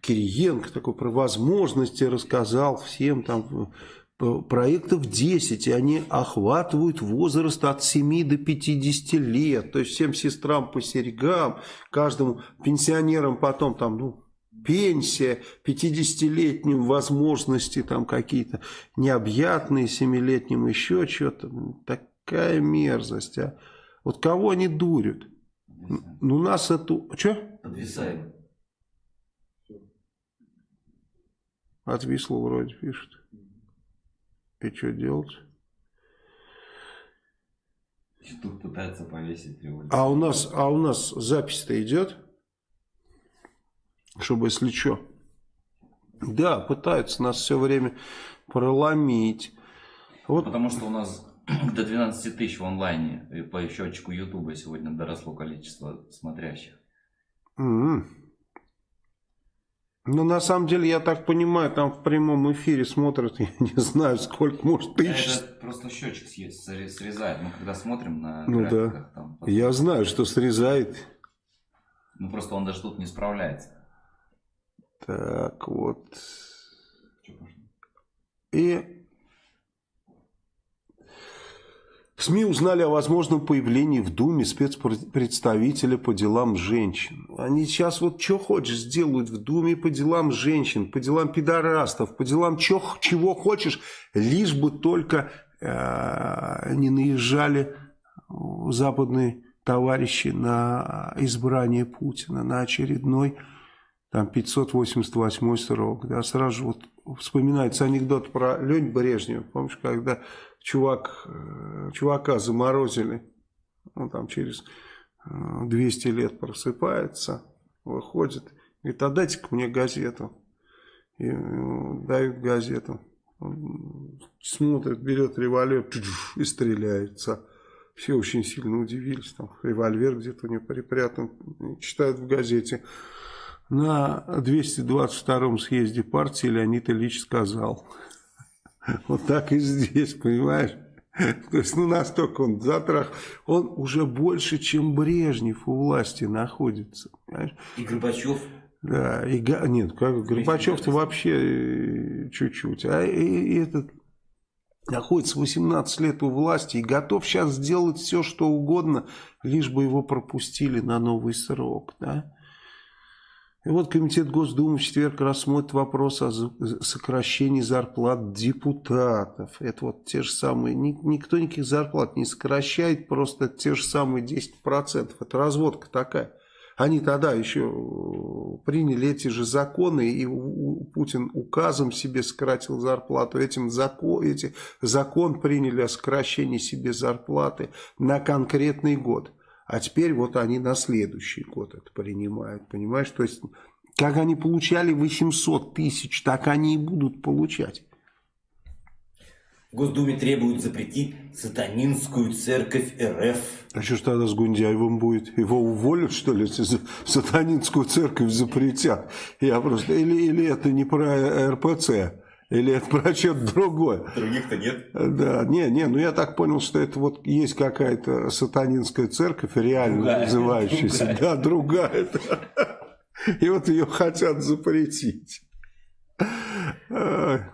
Кириенко такой про возможности рассказал всем там э, проектов 10, и они охватывают возраст от 7 до 50 лет. То есть всем сестрам по серьгам, каждому пенсионерам потом там, ну, пенсия, 50-летним возможности там какие-то необъятные, 7-летним еще что-то. Такая мерзость, а. Вот кого они дурят? Ну, нас эту... Что? Подвисаем. Отвисло вроде пишет. И что делать? Тут пытается повесить револьвер. А у нас, а у нас запись-то идет? Чтобы если что. Да, пытаются нас все время проломить. Вот. Потому что у нас до 12 тысяч в онлайне и по счетчику Ютуба сегодня доросло количество смотрящих. Mm -hmm. Ну, на самом деле, я так понимаю, там в прямом эфире смотрят, я не знаю, сколько, может, тысяч. Это просто счетчик срезает. Мы когда смотрим на ну, да. там... Я знаю, что срезает. Ну просто он даже тут не справляется. Так вот. И СМИ узнали о возможном появлении в Думе спецпредставителя по делам женщин. Они сейчас вот что хочешь сделают в Думе по делам женщин, по делам пидорастов, по делам чё, чего хочешь, лишь бы только э, не наезжали западные товарищи на избрание Путина, на очередной там 588 срок. Да, сразу вот вспоминается анекдот про Лень Брежнева. Помнишь, когда чувак, э, чувака заморозили, он там через 200 э, лет просыпается, выходит, говорит, а дайте-ка мне газету. И дают газету. Он смотрит, берет револьвер и стреляется. Все очень сильно удивились. Там револьвер где-то у него припрятан. Читают в газете. На 222-м съезде партии Леонид Ильич сказал. Вот так и здесь, понимаешь? То есть, ну, настолько он затрах. Он уже больше, чем Брежнев у власти находится. Понимаешь? И Горбачев. Да, и, нет, как Горбачев-то вообще э, чуть-чуть. А и, и этот находится 18 лет у власти и готов сейчас сделать все, что угодно, лишь бы его пропустили на новый срок, да? И вот Комитет Госдумы в четверг рассмотрит вопрос о сокращении зарплат депутатов. Это вот те же самые, никто никаких зарплат не сокращает, просто те же самые 10%. Это разводка такая. Они тогда еще приняли эти же законы, и Путин указом себе сократил зарплату. Этим закон, эти закон приняли о сокращении себе зарплаты на конкретный год. А теперь вот они на следующий год это принимают, понимаешь? То есть, как они получали 800 тысяч, так они и будут получать. В Госдуме требуют запретить сатанинскую церковь РФ. А что ж тогда с Гундяевым будет? Его уволят, что ли, если сатанинскую церковь запретят? Я просто... Или, или это не про РПЦ? Или это про что-то другое? Других-то нет. Да, не, не, ну я так понял, что это вот есть какая-то сатанинская церковь, реально другая, называющаяся. Другая. Да, другая. И вот ее хотят запретить. В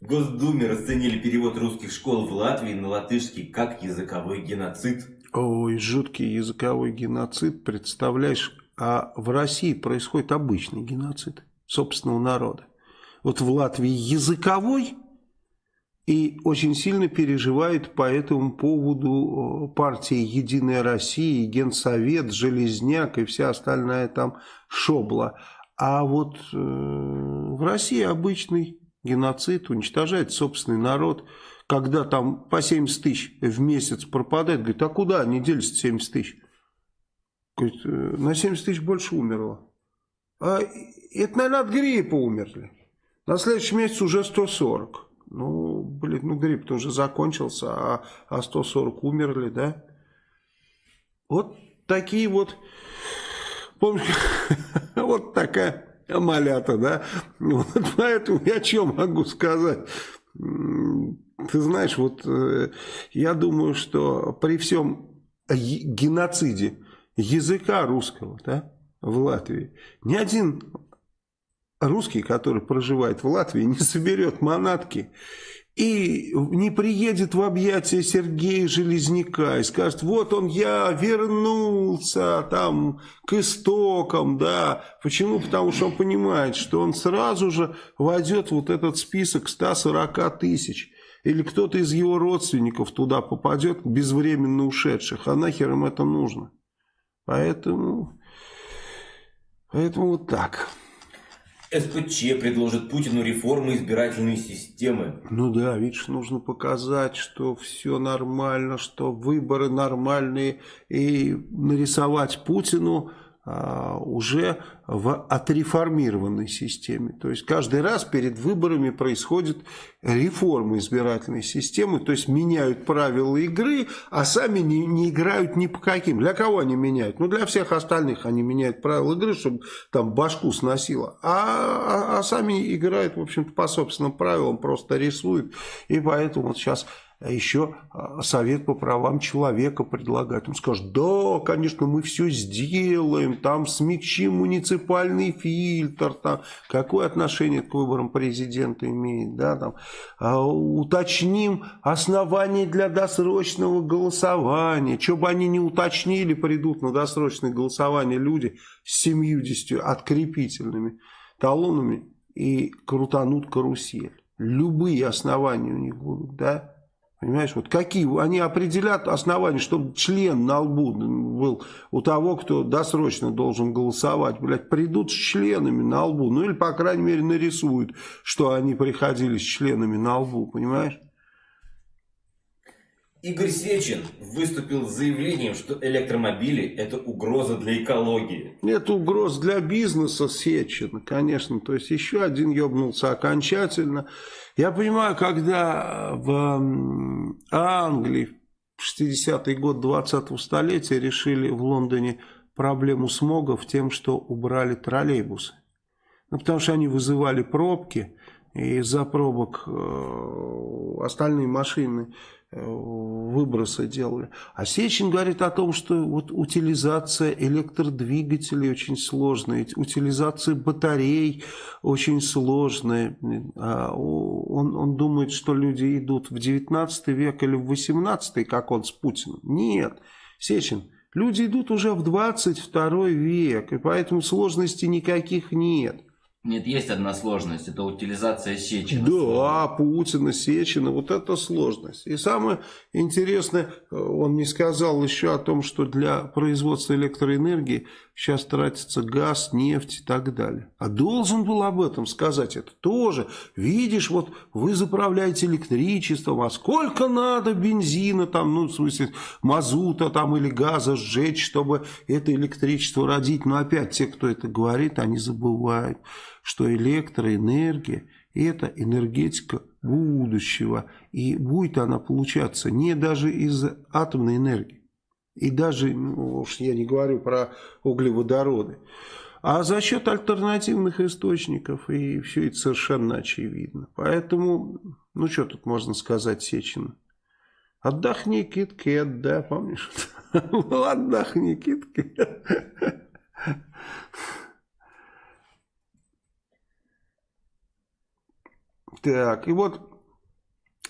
Госдуме расценили перевод русских школ в Латвии на латышский как языковой геноцид. Ой, жуткий языковой геноцид, представляешь, а в России происходит обычный геноцид собственного народа вот в Латвии языковой и очень сильно переживает по этому поводу э, партия «Единая Россия», Генсовет, Железняк и вся остальная там шобла. А вот э, в России обычный геноцид уничтожает собственный народ, когда там по 70 тысяч в месяц пропадает, говорит, а куда они делись 70 тысяч? Говорит, «Э, на 70 тысяч больше умерло. А это, наверное, от гриппа умерли. На следующий месяц уже 140. Ну, блин, ну грипп-то уже закончился, а, а 140 умерли, да? Вот такие вот, помнишь, вот такая малята, да? Вот поэтому я что могу сказать? Ты знаешь, вот э, я думаю, что при всем геноциде языка русского, да, в Латвии, ни один русский, который проживает в Латвии, не соберет манатки и не приедет в объятия Сергея Железняка и скажет, вот он я вернулся там к истокам, да. Почему? Потому что он понимает, что он сразу же войдет вот этот список 140 тысяч. Или кто-то из его родственников туда попадет, безвременно ушедших. А нахер им это нужно? Поэтому, поэтому вот так. СПЧ предложит Путину реформу избирательной системы. Ну да, видишь, нужно показать, что все нормально, что выборы нормальные, и нарисовать Путину уже в отреформированной системе. То есть каждый раз перед выборами происходит реформа избирательной системы, то есть меняют правила игры, а сами не, не играют ни по каким. Для кого они меняют? Ну для всех остальных они меняют правила игры, чтобы там башку сносило. А, а, а сами играют, в общем-то, по собственным правилам, просто рисуют. И поэтому вот сейчас еще а, совет по правам человека предлагает. Он скажет, да, конечно, мы все сделаем, там смягчим муниципальный фильтр, там, какое отношение к выборам президента имеет, да, там, а, уточним основания для досрочного голосования, что бы они не уточнили, придут на досрочное голосование люди с 70 открепительными талонами и крутанут карусель. Любые основания у них будут, да, Понимаешь, вот какие, они определят основания, чтобы член на лбу был у того, кто досрочно должен голосовать. Блядь, придут с членами на лбу. Ну или, по крайней мере, нарисуют, что они приходили с членами на лбу, понимаешь? Игорь Сечин выступил с заявлением, что электромобили – это угроза для экологии. Это угроза для бизнеса Сечин, конечно. То есть еще один ебнулся окончательно. Я понимаю, когда в Англии в 60-й год 20-го столетия решили в Лондоне проблему смога в тем, что убрали троллейбусы. Ну, потому что они вызывали пробки, и из-за пробок э, остальные машины выбросы делали. А Сечин говорит о том, что вот утилизация электродвигателей очень сложная, утилизация батарей очень сложная. А он, он думает, что люди идут в 19 век или в 18, как он с Путиным. Нет, Сечин, люди идут уже в 22 век, и поэтому сложностей никаких нет. Нет, есть одна сложность, это утилизация Сечина. Да, Путина, Сечина, вот это сложность. И самое интересное, э, он не сказал еще о том, что для производства электроэнергии сейчас тратится газ, нефть и так далее. А должен был об этом сказать это тоже. Видишь, вот вы заправляете электричеством, а сколько надо бензина, там, ну, в смысле, мазута там или газа сжечь, чтобы это электричество родить. Но опять те, кто это говорит, они забывают что электроэнергия – это энергетика будущего. И будет она получаться не даже из атомной энергии. И даже, ну, уж я не говорю про углеводороды. А за счет альтернативных источников. И все это совершенно очевидно. Поэтому, ну что тут можно сказать Сечину? Отдохни, Кит-Кет, да, помнишь? Отдохни, Кит-Кет. Так, и вот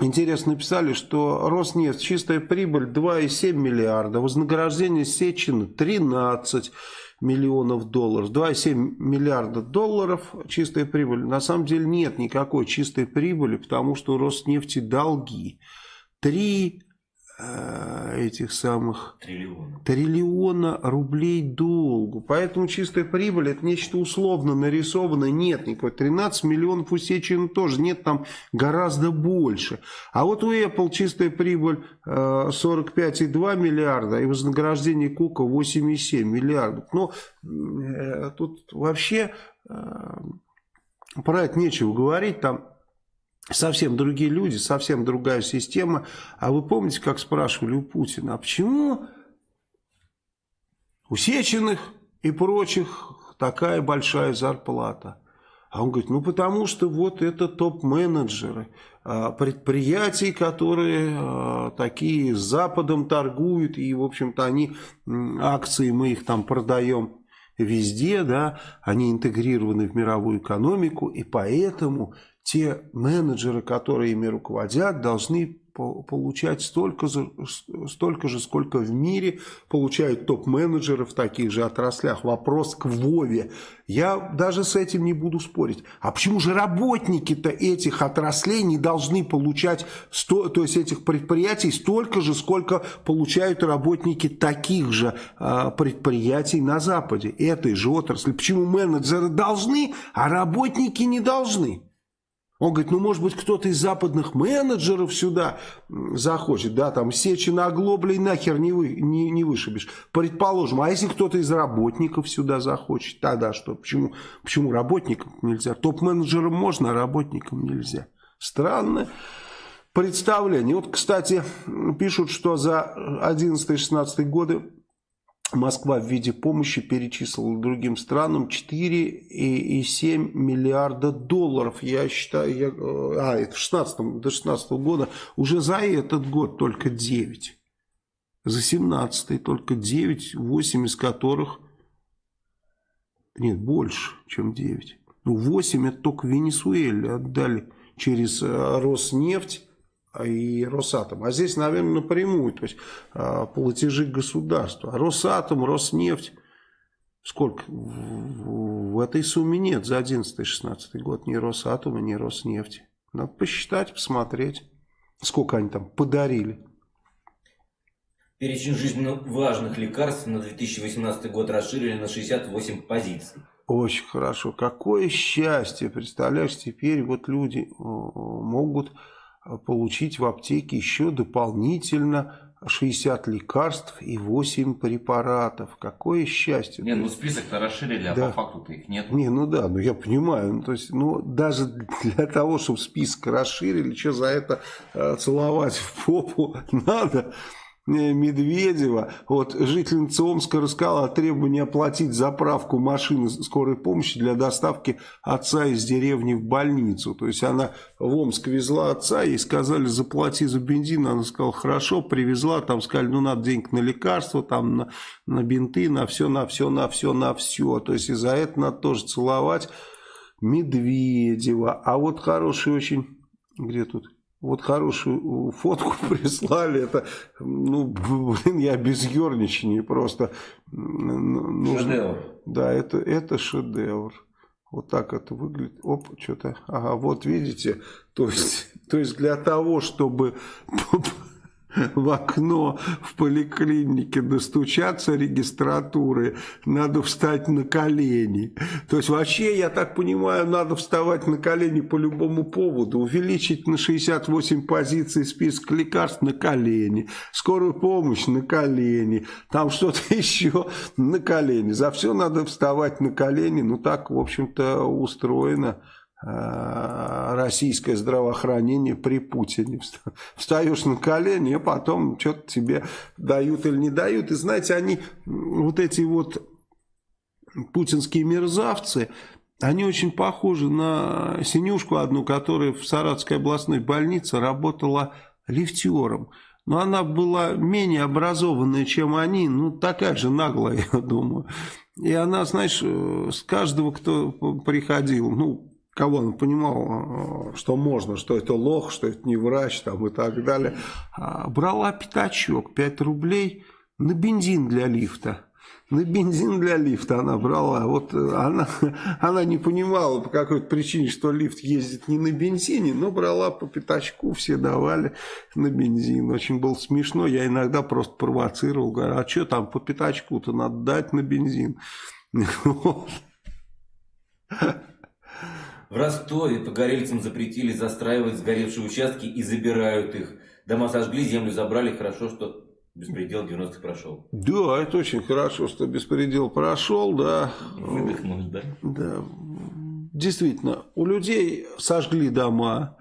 интересно написали, что Роснефть, чистая прибыль 2,7 миллиарда, вознаграждение Сечина 13 миллионов долларов. 2,7 миллиарда долларов чистая прибыль. На самом деле нет никакой чистой прибыли, потому что у Роснефти долги. 3 Э, этих самых триллиона. триллиона рублей долгу. Поэтому чистая прибыль это нечто условно нарисованное. Нет никакой. 13 миллионов у Сечин тоже. Нет там гораздо больше. А вот у Apple чистая прибыль 45,2 э, миллиарда и вознаграждение Кука 8,7 миллиардов. Но э, тут вообще про это нечего говорить. Там совсем другие люди, совсем другая система. А вы помните, как спрашивали у Путина, а почему у Сеченых и прочих такая большая зарплата? А он говорит, ну потому что вот это топ-менеджеры а, предприятий, которые а, такие с Западом торгуют, и, в общем-то, они, акции мы их там продаем везде, да, они интегрированы в мировую экономику, и поэтому те менеджеры, которые ими руководят, должны получать столько столько же, сколько в мире получают топ-менеджеры в таких же отраслях. Вопрос к Вове. Я даже с этим не буду спорить. А почему же работники-то этих отраслей не должны получать, сто, то есть этих предприятий, столько же, сколько получают работники таких же э, предприятий на Западе, этой же отрасли? Почему менеджеры должны, а работники не должны? Он говорит, ну, может быть, кто-то из западных менеджеров сюда захочет, да, там, сечи на оглоблей нахер не, вы, не, не вышибешь. Предположим, а если кто-то из работников сюда захочет, тогда что? Почему, почему работникам нельзя? Топ-менеджерам можно, а работникам нельзя. Странно представление. Вот, кстати, пишут, что за 11-16 годы Москва в виде помощи перечислила другим странам 4,7 миллиарда долларов. Я считаю, я, а, это в 16 до 16 года, уже за этот год только 9. За 17 только 9, 8 из которых, нет, больше, чем 9. Ну, 8 это только Венесуэле отдали через э, Роснефть и Росатом. А здесь, наверное, напрямую, то есть а, платежи государства. А Росатом, Роснефть, сколько? В этой сумме нет за 11-16 год ни Росатома, ни Роснефти. Надо посчитать, посмотреть, сколько они там подарили. Перечень жизненно важных лекарств на 2018 год расширили на 68 позиций. Очень хорошо. Какое счастье. Представляешь, теперь вот люди могут получить в аптеке еще дополнительно 60 лекарств и 8 препаратов. Какое счастье. Не, ну список-то расширили, а да. по факту-то их нет. Не, ну да, ну я понимаю. Ну, то есть, ну даже для того, чтобы список расширили, что за это э, целовать в попу надо. Медведева, вот жительница Омска рассказала о требовании оплатить заправку машины скорой помощи для доставки отца из деревни в больницу. То есть она в Омск везла отца, ей сказали заплати за бензин, она сказала хорошо, привезла, там сказали ну надо денег на лекарства, там на, на бинты, на все, на все, на все, на все. То есть и за это надо тоже целовать Медведева. А вот хороший очень, где тут? Вот хорошую фотку прислали, это, ну, блин, я без ерничания просто. Нужно, шедевр. Да, это, это шедевр. Вот так это выглядит. Оп, что-то. Ага, вот видите. То есть, то есть для того, чтобы в окно в поликлинике достучаться регистратуры, надо встать на колени. То есть вообще, я так понимаю, надо вставать на колени по любому поводу. Увеличить на 68 позиций список лекарств на колени. Скорую помощь на колени. Там что-то еще на колени. За все надо вставать на колени. Ну так, в общем-то, устроено. Э, российское здравоохранение при Путине. Встаешь на колени, а потом что-то тебе дают или не дают. И знаете, они, вот эти вот путинские мерзавцы, они очень похожи на синюшку одну, которая в Саратовской областной больнице работала лифтером. Но она была менее образованная, чем они, ну такая же наглая, я думаю. И она, знаешь, э, с каждого, кто приходил, ну, кого он понимал, э, что можно, что это лох, что это не врач там, и так далее, а, брала пятачок, 5 рублей на бензин для лифта. На бензин для лифта она брала. Вот э, она, она не понимала по какой-то причине, что лифт ездит не на бензине, но брала по пятачку, все давали на бензин. Очень было смешно. Я иногда просто провоцировал, говорю, а что там по пятачку-то надо дать на бензин? В Ростове погорельцам запретили застраивать сгоревшие участки и забирают их. Дома сожгли, землю забрали. Хорошо, что беспредел 90-х прошел. Да, это очень хорошо, что беспредел прошел, да. Выдохнуть, да? Да. Действительно, у людей сожгли дома,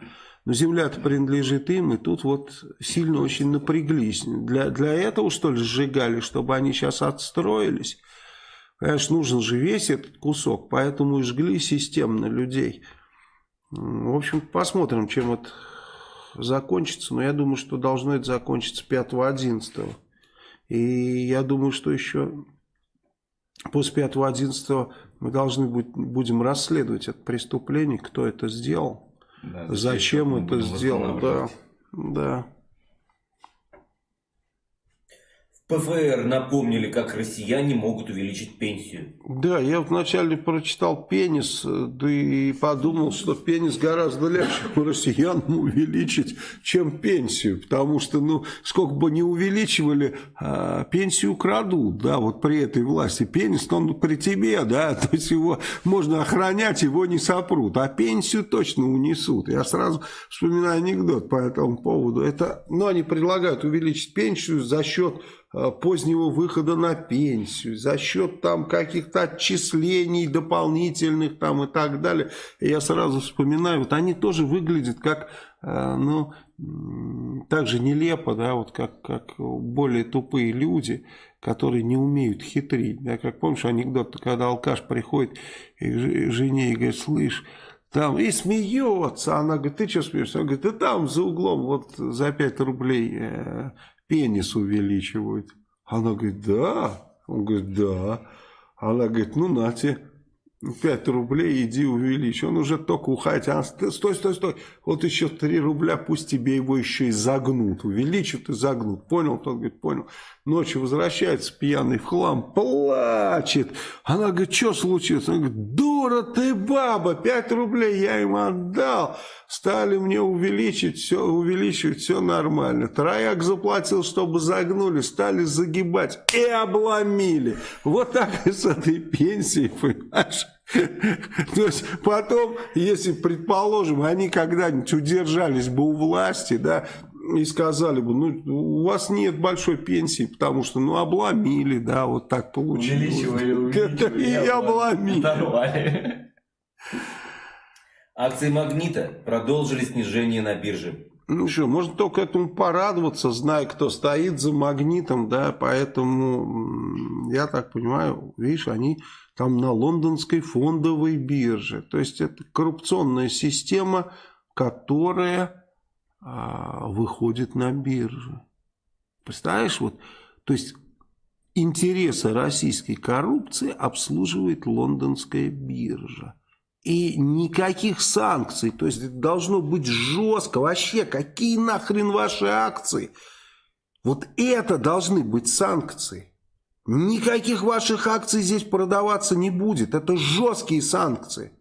но земля-то принадлежит им, и тут вот сильно очень напряглись. Для, для этого, что ли, сжигали, чтобы они сейчас отстроились? Конечно, нужен же весь этот кусок, поэтому и жгли системно людей. В общем, посмотрим, чем это закончится. Но я думаю, что должно это закончиться 5-11. И я думаю, что еще после 5-11 мы должны будем расследовать это преступление, кто это сделал, да, зачем это сделал. Да, да. ПФР напомнили, как россияне могут увеличить пенсию. Да, я вначале прочитал пенис, да и подумал, что пенис гораздо легче россиянам увеличить, чем пенсию. Потому что, ну, сколько бы не увеличивали, а, пенсию крадут, да, вот при этой власти. Пенис, он при тебе, да, то есть его можно охранять, его не сопрут. А пенсию точно унесут. Я сразу вспоминаю анекдот по этому поводу. Это, ну, они предлагают увеличить пенсию за счет э, позднего выхода на пенсию, за счет там каких-то отчислений дополнительных там и так далее. я сразу вспоминаю, вот они тоже выглядят как, э, ну, так же нелепо, да, вот как, как более тупые люди, которые не умеют хитрить. Да, как помнишь анекдот, когда алкаш приходит к жене и говорит, слышь, там, и смеется. Она говорит, ты что смеешься? Он говорит, да там за углом вот за 5 рублей э, пенис увеличивают. Она говорит, да. Он говорит, да. Она говорит, ну на тебе. 5 рублей, иди увеличь. Он уже только уходит. Она, стой, стой, стой. Вот еще 3 рубля, пусть тебе его еще и загнут. Увеличат и загнут. Понял? Тот говорит, понял. Ночью возвращается пьяный в хлам, плачет. Она говорит, что случилось? Он говорит, дура ты баба, 5 рублей я им отдал. Стали мне увеличить, все увеличивать, все нормально. Трояк заплатил, чтобы загнули, стали загибать и обломили. Вот так и с этой пенсией, понимаешь? То есть потом, если, предположим, они когда-нибудь удержались бы у власти, да, и сказали бы, ну, у вас нет большой пенсии, потому что, ну, обломили, да, вот так получилось. Увеличивали, увеличивали. И обломили. Акции «Магнита» продолжили снижение на бирже. Ну что, можно только этому порадоваться, зная, кто стоит за магнитом, да, поэтому, я так понимаю, видишь, они там на лондонской фондовой бирже. То есть это коррупционная система, которая а, выходит на биржу. Представляешь, вот, то есть интересы российской коррупции обслуживает лондонская биржа. И никаких санкций, то есть должно быть жестко, вообще, какие нахрен ваши акции? Вот это должны быть санкции. Никаких ваших акций здесь продаваться не будет. Это жесткие санкции.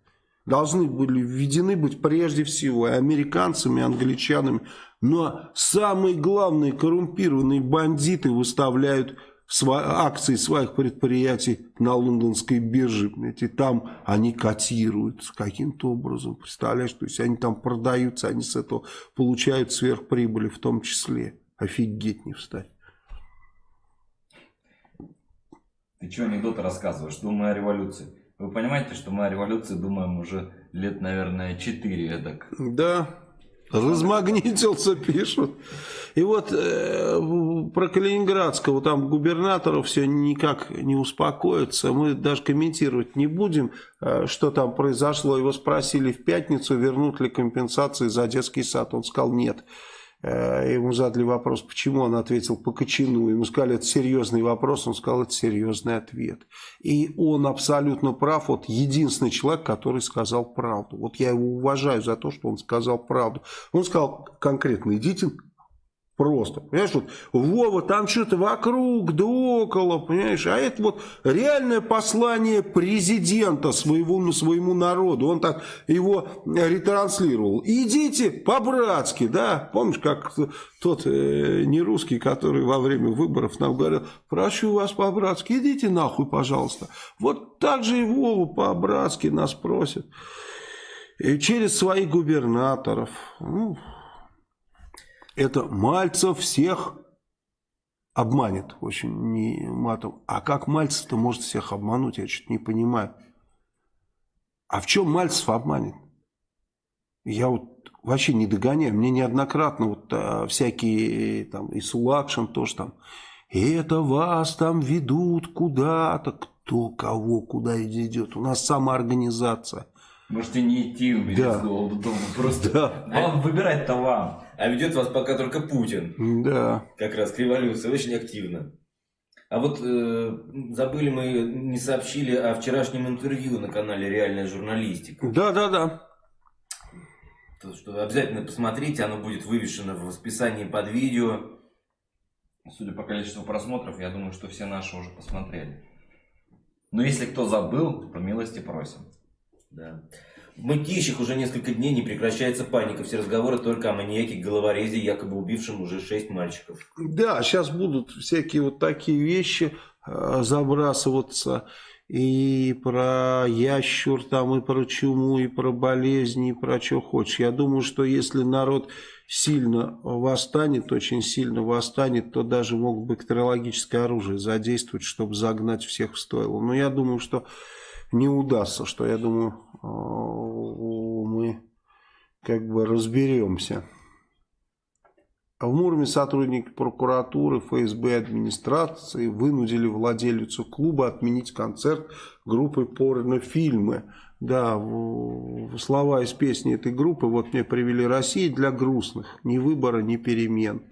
Должны были введены быть прежде всего американцами, англичанами. Но самые главные коррумпированные бандиты выставляют акции своих предприятий на лондонской бирже. Эти там они котируются каким-то образом. Представляешь, то есть они там продаются, они с этого получают сверхприбыли в том числе. Офигеть не встать. Ты что анекдоты рассказываешь? Думаю о революции. Вы понимаете, что мы о революции думаем уже лет, наверное, 4 эдак. Да, размагнитился, пишут. И вот э, про Калининградского там губернатора все никак не успокоится. Мы даже комментировать не будем, э, что там произошло. Его спросили в пятницу, вернут ли компенсации за детский сад. Он сказал нет. Э, ему задали вопрос, почему он ответил по Кочану. Ему сказали, это серьезный вопрос, он сказал, это серьезный ответ. И он абсолютно прав, вот единственный человек, который сказал правду. Вот я его уважаю за то, что он сказал правду. Он сказал конкретно, идите Просто, понимаешь, вот Вова там что-то вокруг, да около, понимаешь, а это вот реальное послание президента своему, своему народу, он так его ретранслировал. Идите по-братски, да, помнишь, как тот э, не русский, который во время выборов нам говорил, прошу вас по-братски, идите нахуй, пожалуйста. Вот так же и Вова по-братски нас просит. И через своих губернаторов. Ну, это Мальцев всех обманет, очень не матом. А как Мальцев-то может всех обмануть, я что-то не понимаю. А в чем Мальцев обманет? Я вот вообще не догоняю. Мне неоднократно вот а, всякие там и Сулакшин тоже там. Это вас там ведут куда-то. Кто кого куда идет. У нас самоорганизация. Можете не идти да. из дома, просто да. вам выбирать-то вам. А ведет вас пока только Путин. Да. Как раз к революции, очень активно. А вот э, забыли мы, не сообщили о вчерашнем интервью на канале «Реальная журналистика». Да, да, да. То, что обязательно посмотрите, оно будет вывешено в расписании под видео. Судя по количеству просмотров, я думаю, что все наши уже посмотрели. Но если кто забыл, по милости просим. Да. В мытищах уже несколько дней не прекращается паника. Все разговоры только о маньяке головорезе, якобы убившем уже шесть мальчиков. Да, сейчас будут всякие вот такие вещи э, забрасываться. и про ящур, там, и про чуму, и про болезни, и про что хочешь. Я думаю, что если народ сильно восстанет, очень сильно восстанет, то даже мог бактериологическое оружие задействовать, чтобы загнать всех в стойло. Но я думаю, что не удастся, что я думаю, мы как бы разберемся. А в Мурме сотрудники прокуратуры, ФСБ администрации вынудили владелицу клуба отменить концерт группы порнофильмы. Да, слова из песни этой группы вот мне привели Россия для грустных, ни выбора, ни перемен.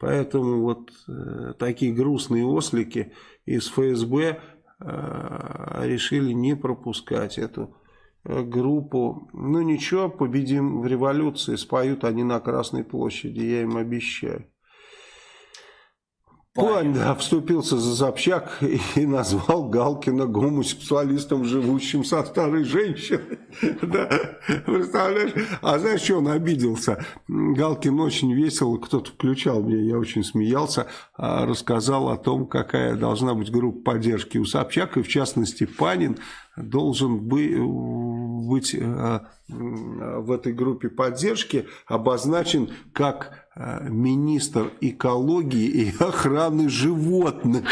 Поэтому вот э, такие грустные ослики из ФСБ э, решили не пропускать эту Э, группу. Ну ничего, победим в революции, споют они на Красной площади, я им обещаю. Пань, да, вступился за Собчак и назвал Галкина гомосексуалистом, живущим со старой женщиной. Да, представляешь? А знаешь, что он обиделся? Галкин очень весело, кто-то включал меня, я очень смеялся, а рассказал о том, какая должна быть группа поддержки у Собчак, и в частности Панин должен быть э, в этой группе поддержки обозначен как э, министр экологии и охраны животных.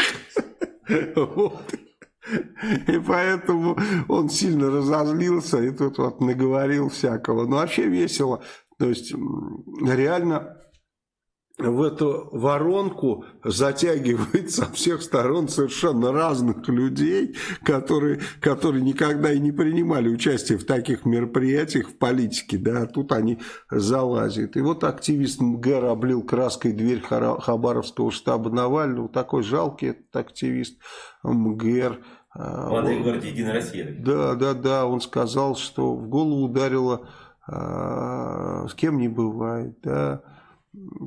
Вот. И поэтому он сильно разозлился и тут вот наговорил всякого. Но вообще весело. То есть реально в эту воронку затягивает со всех сторон совершенно разных людей, которые, которые никогда и не принимали участие в таких мероприятиях в политике, да, а тут они залазят. И вот активист МГР облил краской дверь Хабаровского штаба Навального, такой жалкий этот активист МГР. Молодой гвардии Единая Россия. Да, да, да, он сказал, что в голову ударило, а, с кем не бывает, да,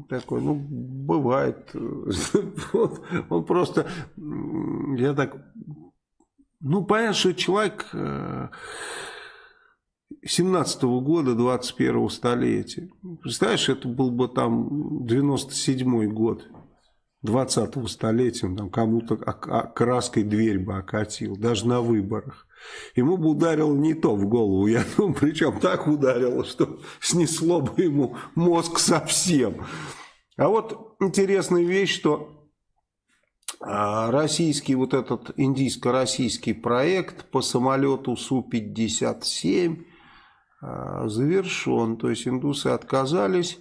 такой, ну, бывает. он просто, я так, ну, понятно, что человек 17 -го года, 21 столетия. Представляешь, это был бы там 97 год. 20-го столетия, там кому-то краской дверь бы окатил, даже на выборах. Ему бы ударило не то в голову, я думаю, причем так ударило, что снесло бы ему мозг совсем. А вот интересная вещь, что а, российский вот этот индийско-российский проект по самолету Су-57 а, завершен. То есть индусы отказались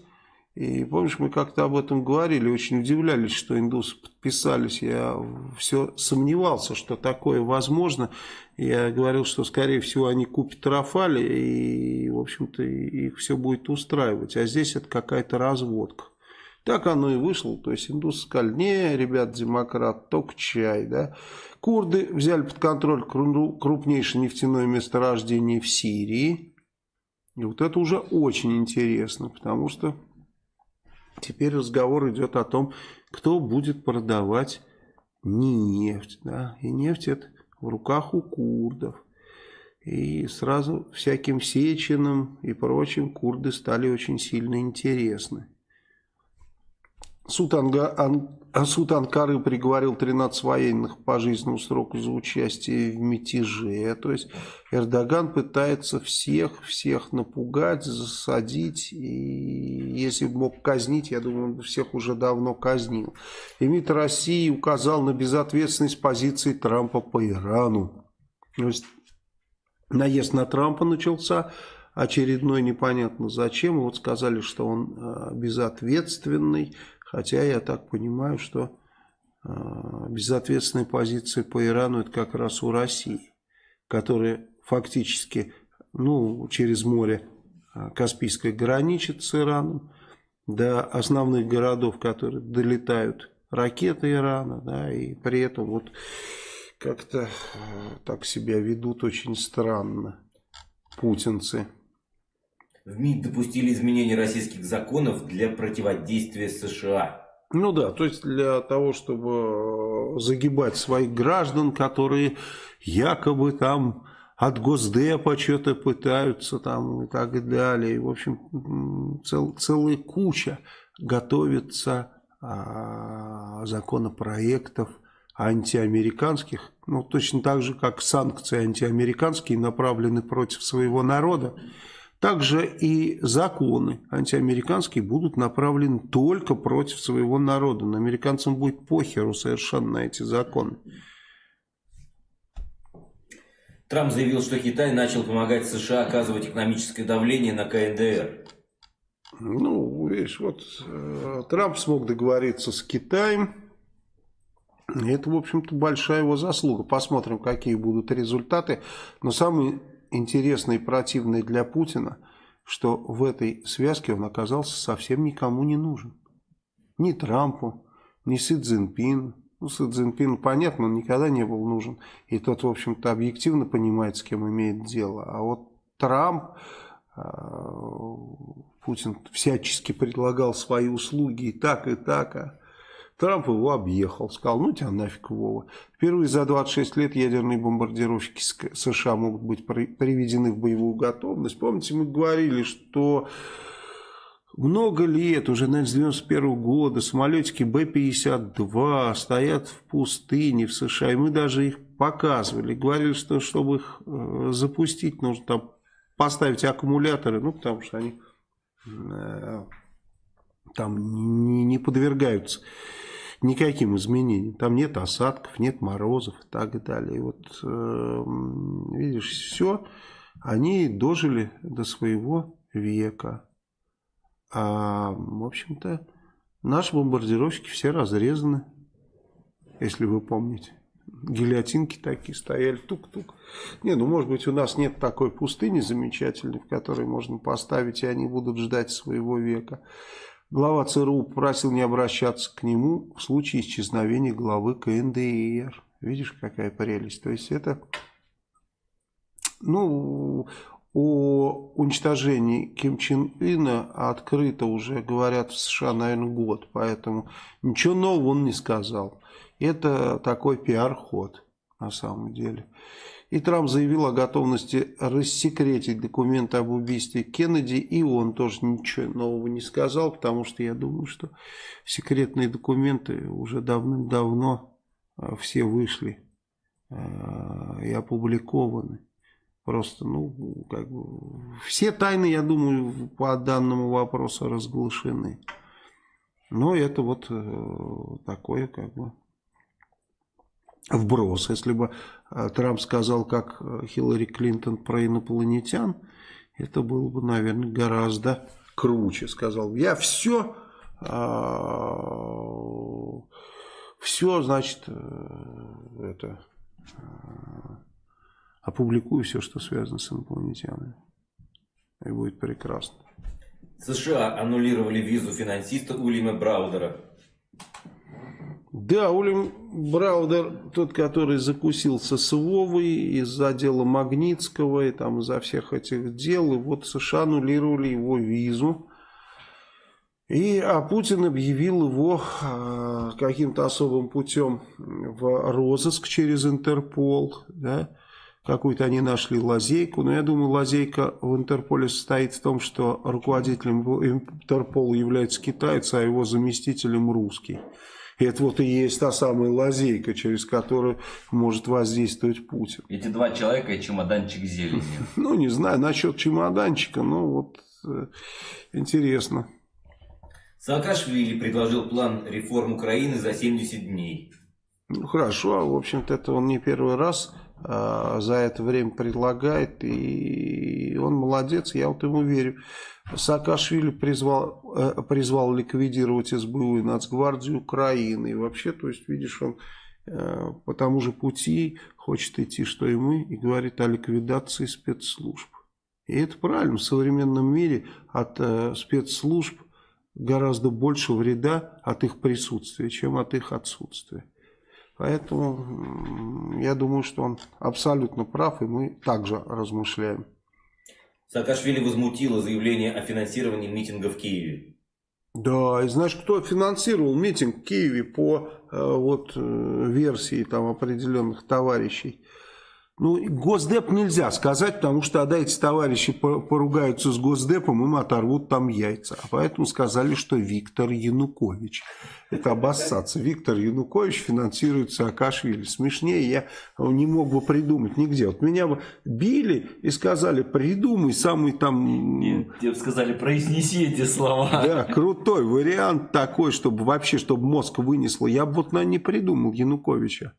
и помнишь, мы как-то об этом говорили, очень удивлялись, что индусы подписались. Я все сомневался, что такое возможно. Я говорил, что, скорее всего, они купят Рафали, и, в общем-то, их все будет устраивать. А здесь это какая-то разводка. Так оно и вышло. То есть индусы сказали, не, ребят, демократ, только чай. Да? Курды взяли под контроль крупнейшее нефтяное месторождение в Сирии. И вот это уже очень интересно, потому что Теперь разговор идет о том, кто будет продавать нефть. Да? И нефть это в руках у курдов. И сразу всяким Сечиным и прочим курды стали очень сильно интересны. Суд, Анга, Ан, суд Анкары приговорил 13 военных по пожизненному сроку за участие в мятеже. То есть Эрдоган пытается всех, всех напугать, засадить. И если бы мог казнить, я думаю, он бы всех уже давно казнил. И МИД России указал на безответственность позиции Трампа по Ирану. То есть наезд на Трампа начался очередной непонятно зачем. Вот сказали, что он э, безответственный. Хотя я так понимаю, что э, безответственная позиция по Ирану это как раз у России, которая фактически ну, через море э, Каспийское граничит с Ираном, до основных городов, которые долетают ракеты Ирана, да, и при этом вот как-то э, так себя ведут очень странно путинцы. В МИД допустили изменения российских законов для противодействия США. Ну да, то есть для того, чтобы э, загибать своих граждан, которые якобы там от Госдепа что-то пытаются там и так далее. В общем, цел, целая куча готовится а, законопроектов антиамериканских, ну, точно так же, как санкции антиамериканские направлены против своего народа, также и законы антиамериканские будут направлены только против своего народа. Но американцам будет похеру совершенно на эти законы. Трамп заявил, что Китай начал помогать США оказывать экономическое давление на КНДР. Ну, видишь, вот э, Трамп смог договориться с Китаем. Это, в общем-то, большая его заслуга. Посмотрим, какие будут результаты. Но самое интересное и противное для Путина, что в этой связке он оказался совсем никому не нужен. Ни Трампу, ни Си Цзиньпину. Ну, Си Цзиньпину, понятно, он никогда не был нужен. И тот, в общем-то, объективно понимает, с кем имеет дело. А вот Трамп а, Путин всячески предлагал свои услуги и так, и так, а Трамп его объехал, сказал, ну тебя нафиг, Вова. Впервые за 26 лет ядерные бомбардировщики США могут быть приведены в боевую готовность. Помните, мы говорили, что много лет, уже, наверное, с 91 года, самолетики Б-52 стоят в пустыне в США, и мы даже их показывали. Говорили, что чтобы их э, запустить, нужно там поставить аккумуляторы, ну, потому что они э, там не, не подвергаются никаким изменениям. Там нет осадков, нет морозов и так далее. И вот, э, видишь, все, они дожили до своего века. А, в общем-то, наши бомбардировщики все разрезаны, если вы помните гильотинки такие стояли, тук-тук. Не, ну может быть у нас нет такой пустыни замечательной, в которой можно поставить, и они будут ждать своего века. Глава ЦРУ попросил не обращаться к нему в случае исчезновения главы КНДР. Видишь, какая прелесть. То есть это, ну, о уничтожении Ким Чен Ына открыто уже говорят в США, наверное, год. Поэтому ничего нового он не сказал. Это такой пиар-ход на самом деле. И Трамп заявил о готовности рассекретить документы об убийстве Кеннеди, и он тоже ничего нового не сказал, потому что я думаю, что секретные документы уже давным-давно а, все вышли а, и опубликованы. Просто, ну, как бы, все тайны, я думаю, по данному вопросу разглашены. Но это вот э, такое, как бы, вброс. Если бы э, Трамп сказал, как э, Хиллари Клинтон про инопланетян, это было бы, наверное, гораздо круче. Сказал, я все, а, все, значит, э, это, опубликую все, что связано с инопланетянами. И будет прекрасно. США аннулировали визу финансиста Уильяма Браудера. Да, Улим Браудер, тот, который закусился с Вовой из-за дела Магнитского и там из-за всех этих дел, и вот США аннулировали его визу. И, а Путин объявил его э, каким-то особым путем в розыск через Интерпол, да, какую-то они нашли лазейку, но я думаю, лазейка в Интерполе состоит в том, что руководителем Интерпола является китаец, а его заместителем русский. И это вот и есть та самая лазейка, через которую может воздействовать Путин. Эти два человека и чемоданчик зелени. Ну, не знаю, насчет чемоданчика, но вот э, интересно. Саакашвили предложил план реформ Украины за 70 дней. Ну, хорошо, а в общем-то это он не первый раз за это время предлагает, и он молодец, я вот ему верю. Саакашвили призвал, э, призвал ликвидировать СБУ и Нацгвардию Украины. И вообще, то есть, видишь, он э, по тому же пути хочет идти, что и мы, и говорит о ликвидации спецслужб. И это правильно, в современном мире от э, спецслужб гораздо больше вреда от их присутствия, чем от их отсутствия. Поэтому я думаю, что он абсолютно прав, и мы также размышляем. Саакашвили возмутило заявление о финансировании митинга в Киеве. Да, и знаешь, кто финансировал митинг в Киеве по э, вот, э, версии там, определенных товарищей? Ну, Госдеп нельзя сказать, потому что тогда эти товарищи поругаются с Госдепом, им оторвут там яйца. А поэтому сказали, что Виктор Янукович. Это обоссаться. Виктор Янукович финансирует Саакашвили. Смешнее я не мог бы придумать нигде. Вот меня бы били и сказали, придумай самый там... Нет, тебе сказали, произнеси эти слова. Да, крутой вариант такой, чтобы вообще, чтобы мозг вынесло. Я бы вот, наверное, не придумал Януковича.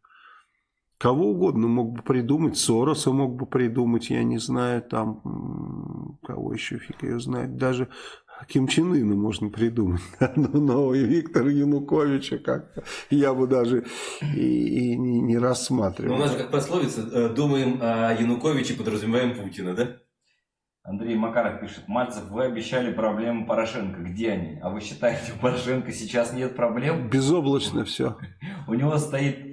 Кого угодно мог бы придумать, Сороса мог бы придумать, я не знаю, там, кого еще фиг ее знает, даже Ким Чен Ына можно придумать, но, но и Виктора Януковича как я бы даже и, и не, не рассматривал. Но у нас же как пословица, э, думаем о Януковиче, подразумеваем Путина, да? Андрей Макаров пишет, Мальцев, вы обещали проблемы Порошенко, где они? А вы считаете, у Порошенко сейчас нет проблем? Безоблачно все. У него стоит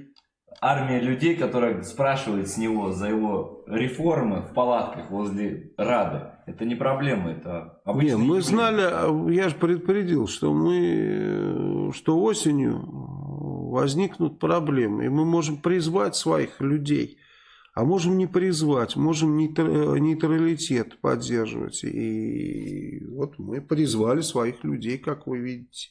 армия людей, которая спрашивает с него за его реформы в палатках возле Рады. Это не проблема, это обычные Не, мы знали, я же предупредил, что мы, что осенью возникнут проблемы, и мы можем призвать своих людей, а можем не призвать, можем нейтралитет поддерживать. И вот мы призвали своих людей, как вы видите.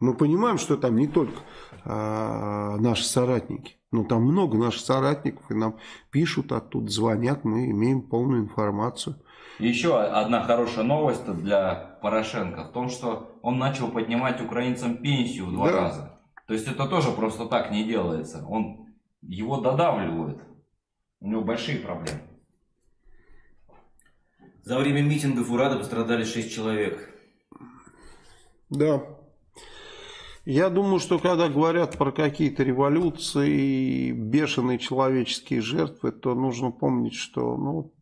Мы понимаем, что там не только а, наши соратники, но там много наших соратников, и нам пишут оттуда, звонят, мы имеем полную информацию. Еще одна хорошая новость для Порошенко в том, что он начал поднимать украинцам пенсию в два да. раза. То есть это тоже просто так не делается. Он его додавливает. У него большие проблемы. За время митингов у Рады пострадали 6 человек. Да. Я думаю, что когда говорят про какие-то революции и бешеные человеческие жертвы, то нужно помнить, что ну,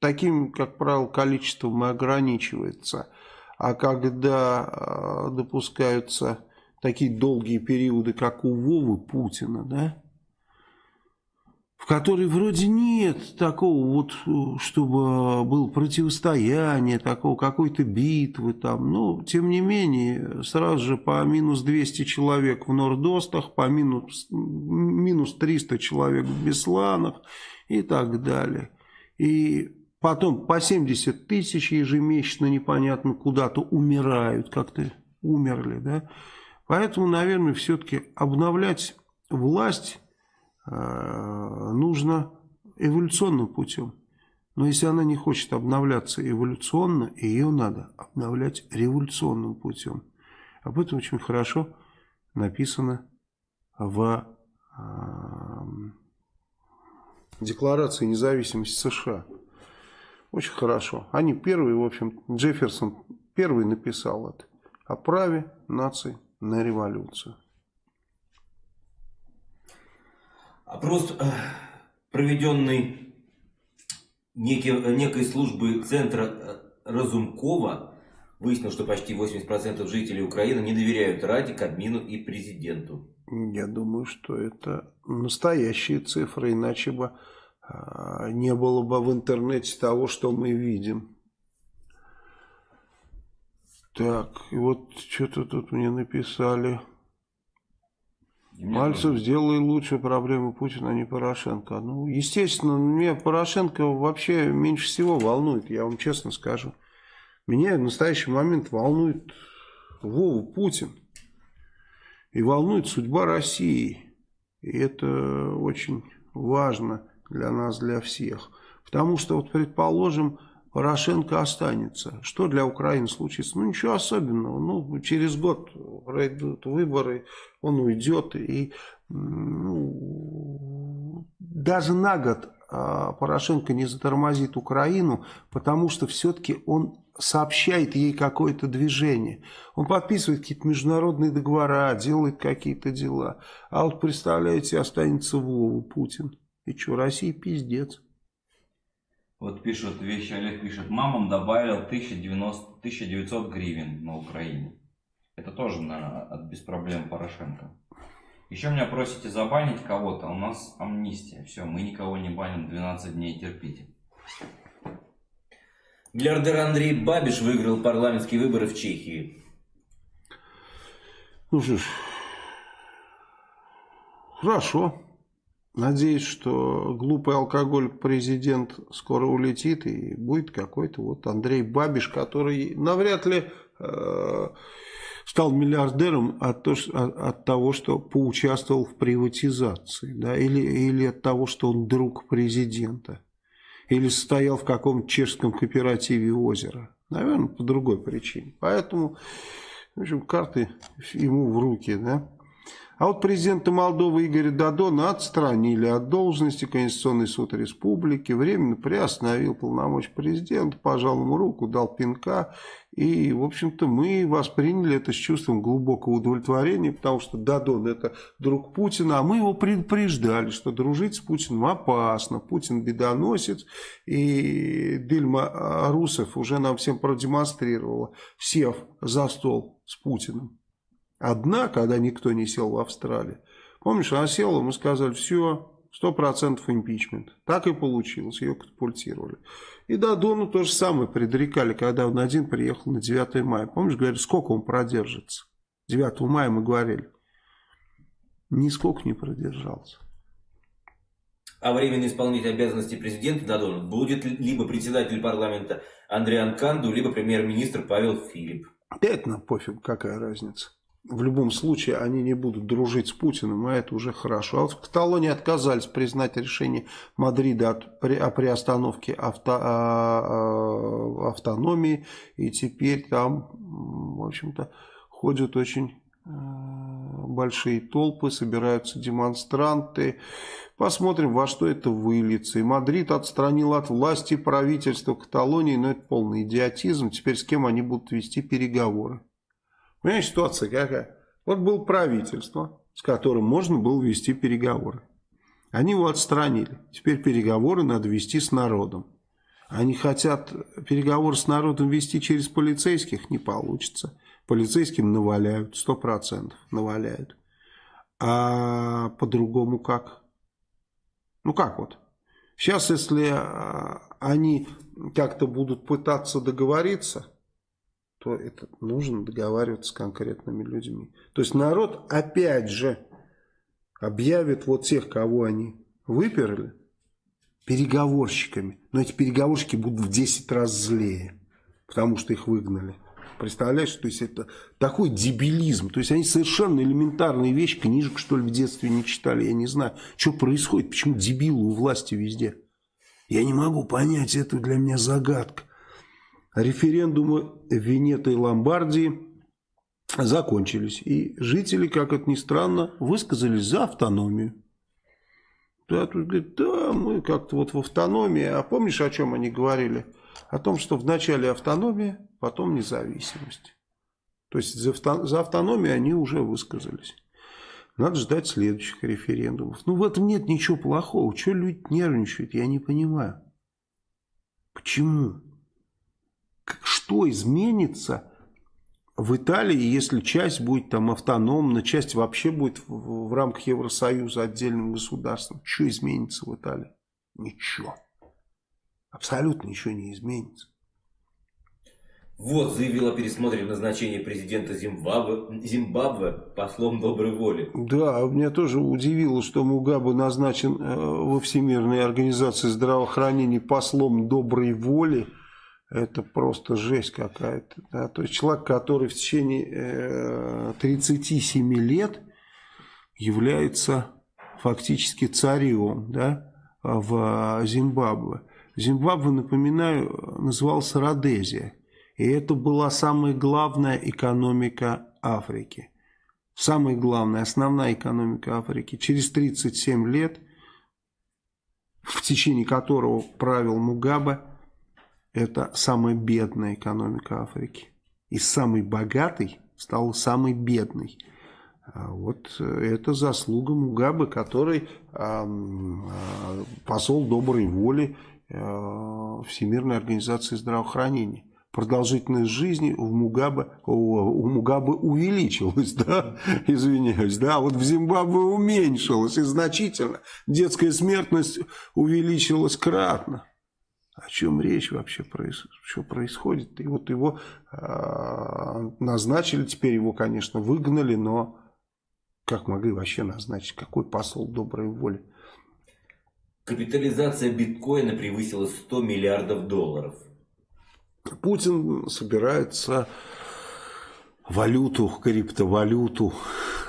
таким, как правило, количеством и ограничивается. А когда э, допускаются такие долгие периоды, как у Вовы Путина, да, в которой вроде нет такого вот, чтобы было противостояние, такого какой-то битвы там. Но, тем не менее, сразу же по минус 200 человек в Нордостах, по минус, минус 300 человек в Бесланах и так далее. И потом по 70 тысяч ежемесячно непонятно куда-то умирают, как-то умерли, да. Поэтому, наверное, все-таки обновлять власть Э, нужно эволюционным путем. Но если она не хочет обновляться эволюционно, ее надо обновлять революционным путем. Об этом очень хорошо написано в э, Декларации независимости США. Очень хорошо. Они первые, в общем, Джефферсон первый написал это о праве нации на революцию. Опрос, э, проведенный некий, некой службы центра э, Разумкова, выяснил, что почти 80% жителей Украины не доверяют Раде, Кабмину и президенту. Я думаю, что это настоящие цифры, иначе бы а, не было бы в интернете того, что мы видим. Так, и вот что-то тут мне написали. Мальцев сделай лучше проблемы Путина, а не Порошенко. Ну, естественно, меня Порошенко вообще меньше всего волнует, я вам честно скажу. Меня в настоящий момент волнует Вова Путин. И волнует судьба России. И это очень важно для нас, для всех. Потому что, вот предположим, Порошенко останется. Что для Украины случится? Ну, ничего особенного. Ну, через год пройдут выборы, он уйдет. И ну, даже на год а, Порошенко не затормозит Украину, потому что все-таки он сообщает ей какое-то движение. Он подписывает какие-то международные договора, делает какие-то дела. А вот, представляете, останется Вова Путин. И что, Россия пиздец. Вот пишут вещи, Олег пишет, мамам добавил 1090, 1900 гривен на Украине. Это тоже, наверное, от без проблем Порошенко. Еще меня просите забанить кого-то, у нас амнистия. Все, мы никого не баним, 12 дней терпите. Миллиардер Андрей Бабиш выиграл парламентские выборы в Чехии. Ну что ж, хорошо. Надеюсь, что глупый алкоголь президент скоро улетит и будет какой-то вот Андрей Бабиш, который навряд ли э, стал миллиардером от, то, от того, что поучаствовал в приватизации, да, или, или от того, что он друг президента, или стоял в каком-то чешском кооперативе озера. Наверное, по другой причине. Поэтому, в общем, карты ему в руки, да. А вот президента Молдовы Игоря Дадона отстранили от должности Конституционный суд республики, временно приостановил полномочия президента, пожал ему руку, дал пинка. И, в общем-то, мы восприняли это с чувством глубокого удовлетворения, потому что Дадон это друг Путина, а мы его предупреждали, что дружить с Путиным опасно. Путин бедоносец, и Дильма Русов уже нам всем продемонстрировала, сев за стол с Путиным одна, когда никто не сел в Австралии. Помнишь, она села, мы сказали, все, сто процентов импичмент. Так и получилось, ее катапультировали. И Дадону то же самое предрекали, когда он один приехал на 9 мая. Помнишь, говорили, сколько он продержится? 9 мая мы говорили. Нисколько не продержался. А временный исполнитель обязанностей президента Дадона будет либо председатель парламента Андрей Анканду, либо премьер-министр Павел Филипп. Это нам пофиг, какая разница в любом случае они не будут дружить с Путиным, а это уже хорошо. А вот в Каталонии отказались признать решение Мадрида от, при, о приостановке авто, а, а, автономии, и теперь там, в общем-то, ходят очень а, большие толпы, собираются демонстранты. Посмотрим, во что это выльется. И Мадрид отстранил от власти правительства Каталонии, но это полный идиотизм. Теперь с кем они будут вести переговоры? Понимаете, ситуация какая? Вот было правительство, с которым можно было вести переговоры. Они его отстранили. Теперь переговоры надо вести с народом. Они хотят переговоры с народом вести через полицейских, не получится. Полицейским наваляют, сто процентов наваляют. А по-другому как? Ну как вот? Сейчас, если а, они как-то будут пытаться договориться, то это нужно договариваться с конкретными людьми. То есть народ опять же объявит вот тех, кого они выперли, переговорщиками. Но эти переговорщики будут в 10 раз злее, потому что их выгнали. Представляешь, то есть это такой дебилизм. То есть они совершенно элементарные вещи, книжек что ли в детстве не читали, я не знаю. Что происходит, почему дебилы у власти везде. Я не могу понять, это для меня загадка. Референдумы Венеты и Ломбардии закончились. И жители, как это ни странно, высказались за автономию. Да, тут говорит, да, мы как-то вот в автономии. А помнишь, о чем они говорили? О том, что вначале автономия, потом независимость. То есть за, за автономию они уже высказались. Надо ждать следующих референдумов. Ну, в этом нет ничего плохого. Чего люди нервничают, я не понимаю. Почему? Что изменится в Италии, если часть будет там автономна, часть вообще будет в, в рамках Евросоюза отдельным государством. Что изменится в Италии? Ничего. Абсолютно ничего не изменится. Вот, заявил о пересмотре назначения президента Зимбабве, Зимбабве послом доброй воли. Да, меня тоже удивило, что Мугабе назначен э, во Всемирной организации здравоохранения послом доброй воли. Это просто жесть какая-то. Да? То есть человек, который в течение э, 37 лет является фактически царем да, в Зимбабве. Зимбабве, напоминаю, назывался Родезия. И это была самая главная экономика Африки. Самая главная, основная экономика Африки. Через 37 лет, в течение которого правил Мугабе, это самая бедная экономика Африки. И самый богатый стал самый бедный. А вот это заслуга Мугабе, который э, посол доброй воли э, Всемирной организации здравоохранения. Продолжительность жизни у Мугабе, у, Мугабе увеличилась, да, извиняюсь, да, а вот в Зимбабве уменьшилась и значительно. Детская смертность увеличилась кратно чем речь вообще, что происходит. И вот его э, назначили, теперь его, конечно, выгнали, но как могли вообще назначить, какой посол доброй воли. Капитализация биткоина превысила 100 миллиардов долларов. Путин собирается валюту, криптовалюту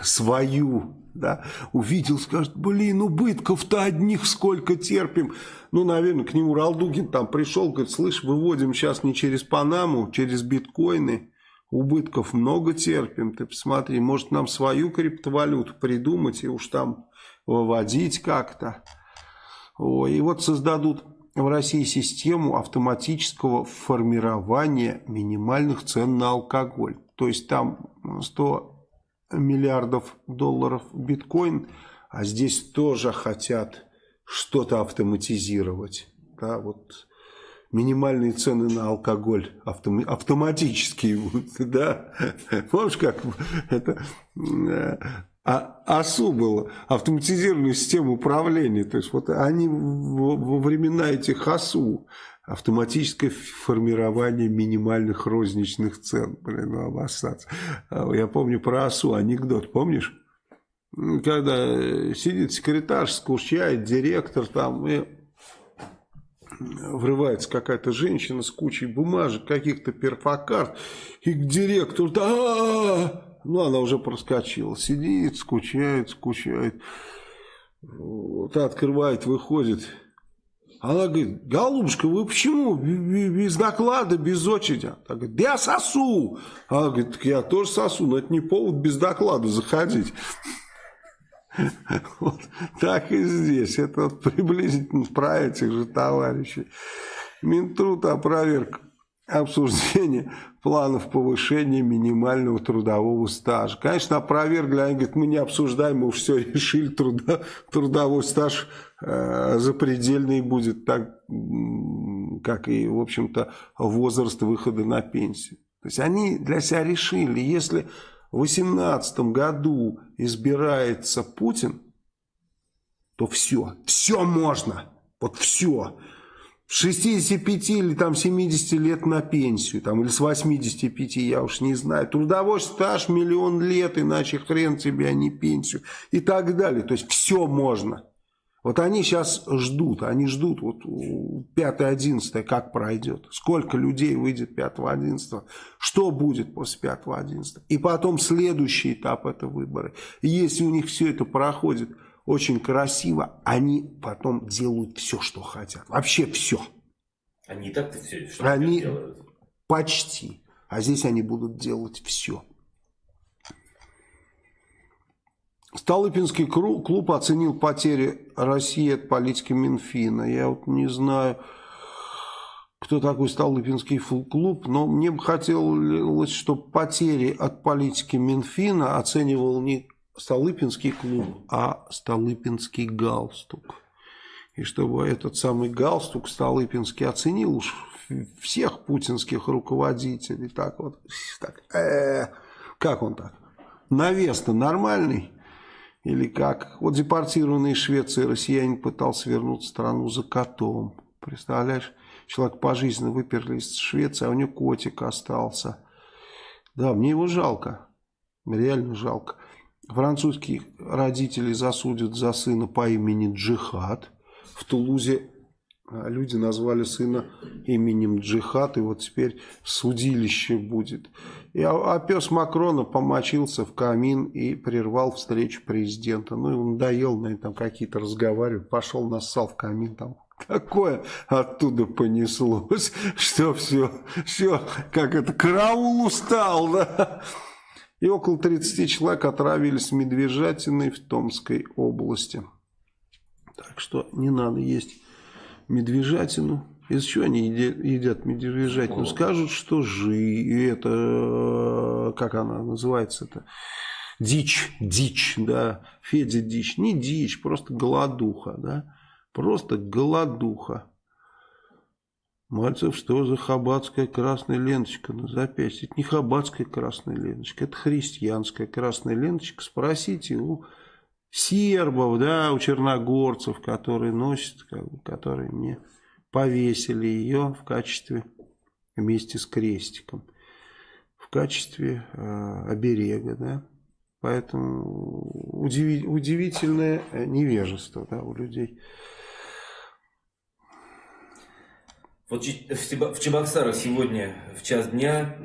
свою, да, увидел, скажет, блин, убытков-то одних сколько терпим. Ну, наверное, к нему Ралдугин там пришел, говорит, слышь, выводим сейчас не через Панаму, через биткоины, убытков много терпим, ты посмотри, может нам свою криптовалюту придумать и уж там выводить как-то. И вот создадут в России систему автоматического формирования минимальных цен на алкоголь. То есть там 100 миллиардов долларов биткоин, а здесь тоже хотят что-то автоматизировать. Да, вот минимальные цены на алкоголь автом, будут, да. Помнишь, как это а АСУ было, автоматизированная система управления. То есть вот они во времена этих АСУ, автоматическое формирование минимальных розничных цен. Блин, ну обоссаться. А, я помню про АСУ анекдот, помнишь? Когда сидит секретарь, скучает, директор там, и врывается какая-то женщина с кучей бумажек, каких-то перфокарт, и к директору, да, ну, она уже проскочила. Сидит, скучает, скучает. Вот, открывает, выходит. Она говорит, голубушка, вы почему без доклада, без очереди? Она говорит, да я сосу. Она говорит, так я тоже сосу, но это не повод без доклада заходить. Вот так и здесь. Это приблизительно про этих же товарищей. Минтруд опроверг обсуждение планов повышения минимального трудового стажа. Конечно, опровергли, они говорят, мы не обсуждаем, мы уж все решили, труда, трудовой стаж э, запредельный будет, так, как и, в общем-то, возраст выхода на пенсию. То есть они для себя решили, если в 2018 году избирается Путин, то все, все можно, вот все. 65 или там 70 лет на пенсию, там, или с 85, я уж не знаю. Трудовой стаж миллион лет, иначе хрен тебе, а не пенсию. И так далее. То есть все можно. Вот они сейчас ждут, они ждут вот 5-11, как пройдет. Сколько людей выйдет 5-11, что будет после 5-11. И потом следующий этап это выборы. Если у них все это проходит очень красиво, они потом делают все, что хотят. Вообще все. Они и так-то все что они делают. Почти. А здесь они будут делать все. Столыпинский клуб оценил потери России от политики Минфина. Я вот не знаю, кто такой Столыпинский клуб, но мне бы хотелось, чтобы потери от политики Минфина оценивал не Столыпинский клуб, а Столыпинский галстук. И чтобы этот самый галстук Столыпинский оценил уж всех путинских руководителей. Так вот, так, э, как он так? Навес-то нормальный? Или как? Вот депортированный из Швеции россиянин пытался вернуть страну за котом. Представляешь? Человек пожизненно выперли из Швеции, а у него котик остался. Да, мне его жалко. Реально жалко. Французских родителей засудят за сына по имени Джихад. В Тулузе а, люди назвали сына именем Джихад, и вот теперь судилище будет. И, а, а пес Макрона помочился в камин и прервал встречу президента. Ну, он надоел, наверное, там какие-то разговаривать, пошел нассал в камин там. Такое оттуда понеслось, что все, все, как это, караул устал, да? И около 30 человек отравились медвежатиной в Томской области. Так что не надо есть медвежатину. Из чего они едят, медвежатину? Скажут, что жи, это, как она называется это дичь, дичь, да, Федя дичь. Не дичь, просто голодуха, да, просто голодуха. Мальцев, что за хабатская красная ленточка на запястье? Это не хабатская красная ленточка, это христианская красная ленточка. Спросите у сербов, да, у черногорцев, которые носят, как бы, которые мне повесили ее в качестве, вместе с крестиком, в качестве э, оберега, да. Поэтому удиви, удивительное невежество да, у людей. Вот в Чебоксарах сегодня в час дня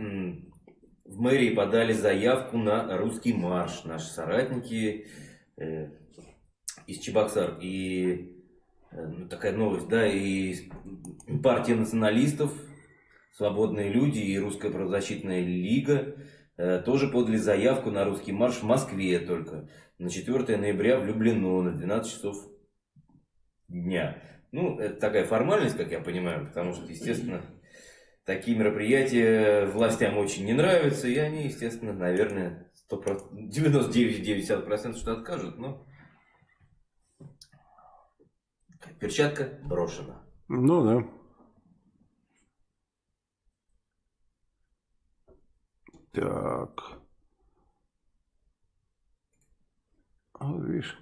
в мэрии подали заявку на русский марш. Наши соратники э, из Чебоксар. И э, ну, такая новость, да, и партия националистов, свободные люди и русская правозащитная лига э, тоже подали заявку на русский марш в Москве только на 4 ноября в Люблино на 12 часов дня. Ну, это такая формальность, как я понимаю, потому что, естественно, такие мероприятия властям очень не нравятся, и они, естественно, наверное, 99,9% что откажут, но перчатка брошена. Ну да. Так. А, видишь.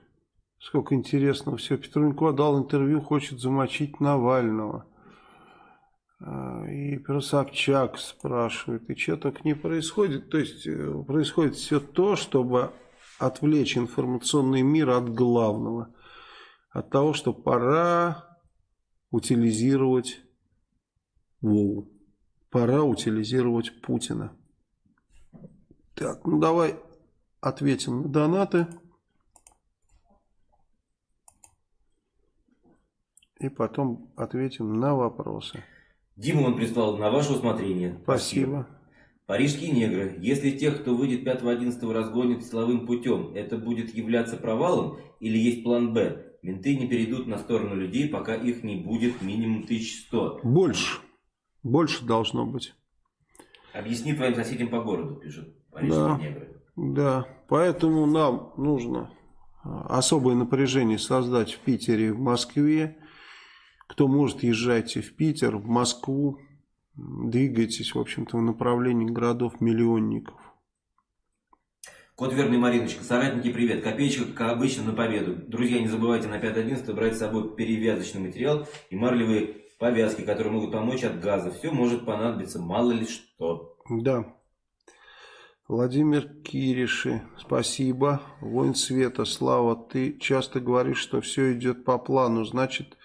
Сколько интересного все. Петрунько дал интервью, хочет замочить Навального. А, и про Собчак спрашивает, и что так не происходит? То есть э, происходит все то, чтобы отвлечь информационный мир от главного. От того, что пора утилизировать Вову. Пора утилизировать Путина. Так, ну давай ответим на донаты. И потом ответим на вопросы. Дима он прислал на ваше усмотрение. Спасибо. Парижские негры. Если тех, кто выйдет 5-11 разгонит силовым путем, это будет являться провалом или есть план «Б»? Менты не перейдут на сторону людей, пока их не будет минимум 1100. Больше. Больше должно быть. Объясни твоим соседям по городу, пишут парижские да, негры. Да, поэтому нам нужно а, особое напряжение создать в Питере, в Москве, кто может, езжайте в Питер, в Москву, двигайтесь, в общем-то, в направлении городов-миллионников. Кот Верный Мариночка, соратники, привет. Копеечка, как обычно, на победу. Друзья, не забывайте на 5.11 брать с собой перевязочный материал и марлевые повязки, которые могут помочь от газа. Все может понадобиться, мало ли что. Да. Владимир Кириши, спасибо. Воин Света, Слава, ты часто говоришь, что все идет по плану. Значит,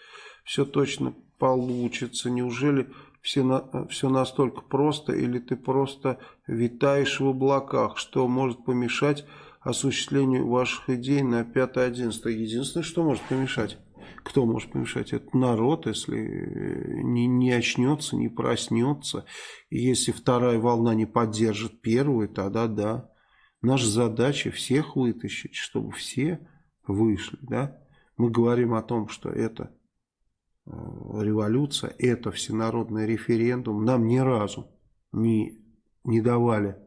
все точно получится. Неужели все, на, все настолько просто, или ты просто витаешь в облаках, что может помешать осуществлению ваших идей на 5-11? Единственное, что может помешать, кто может помешать, это народ, если не, не очнется, не проснется. И если вторая волна не поддержит первую, тогда да. Наша задача всех вытащить, чтобы все вышли. Да? Мы говорим о том, что это Э, революция, это всенародный референдум, нам ни разу не, не давали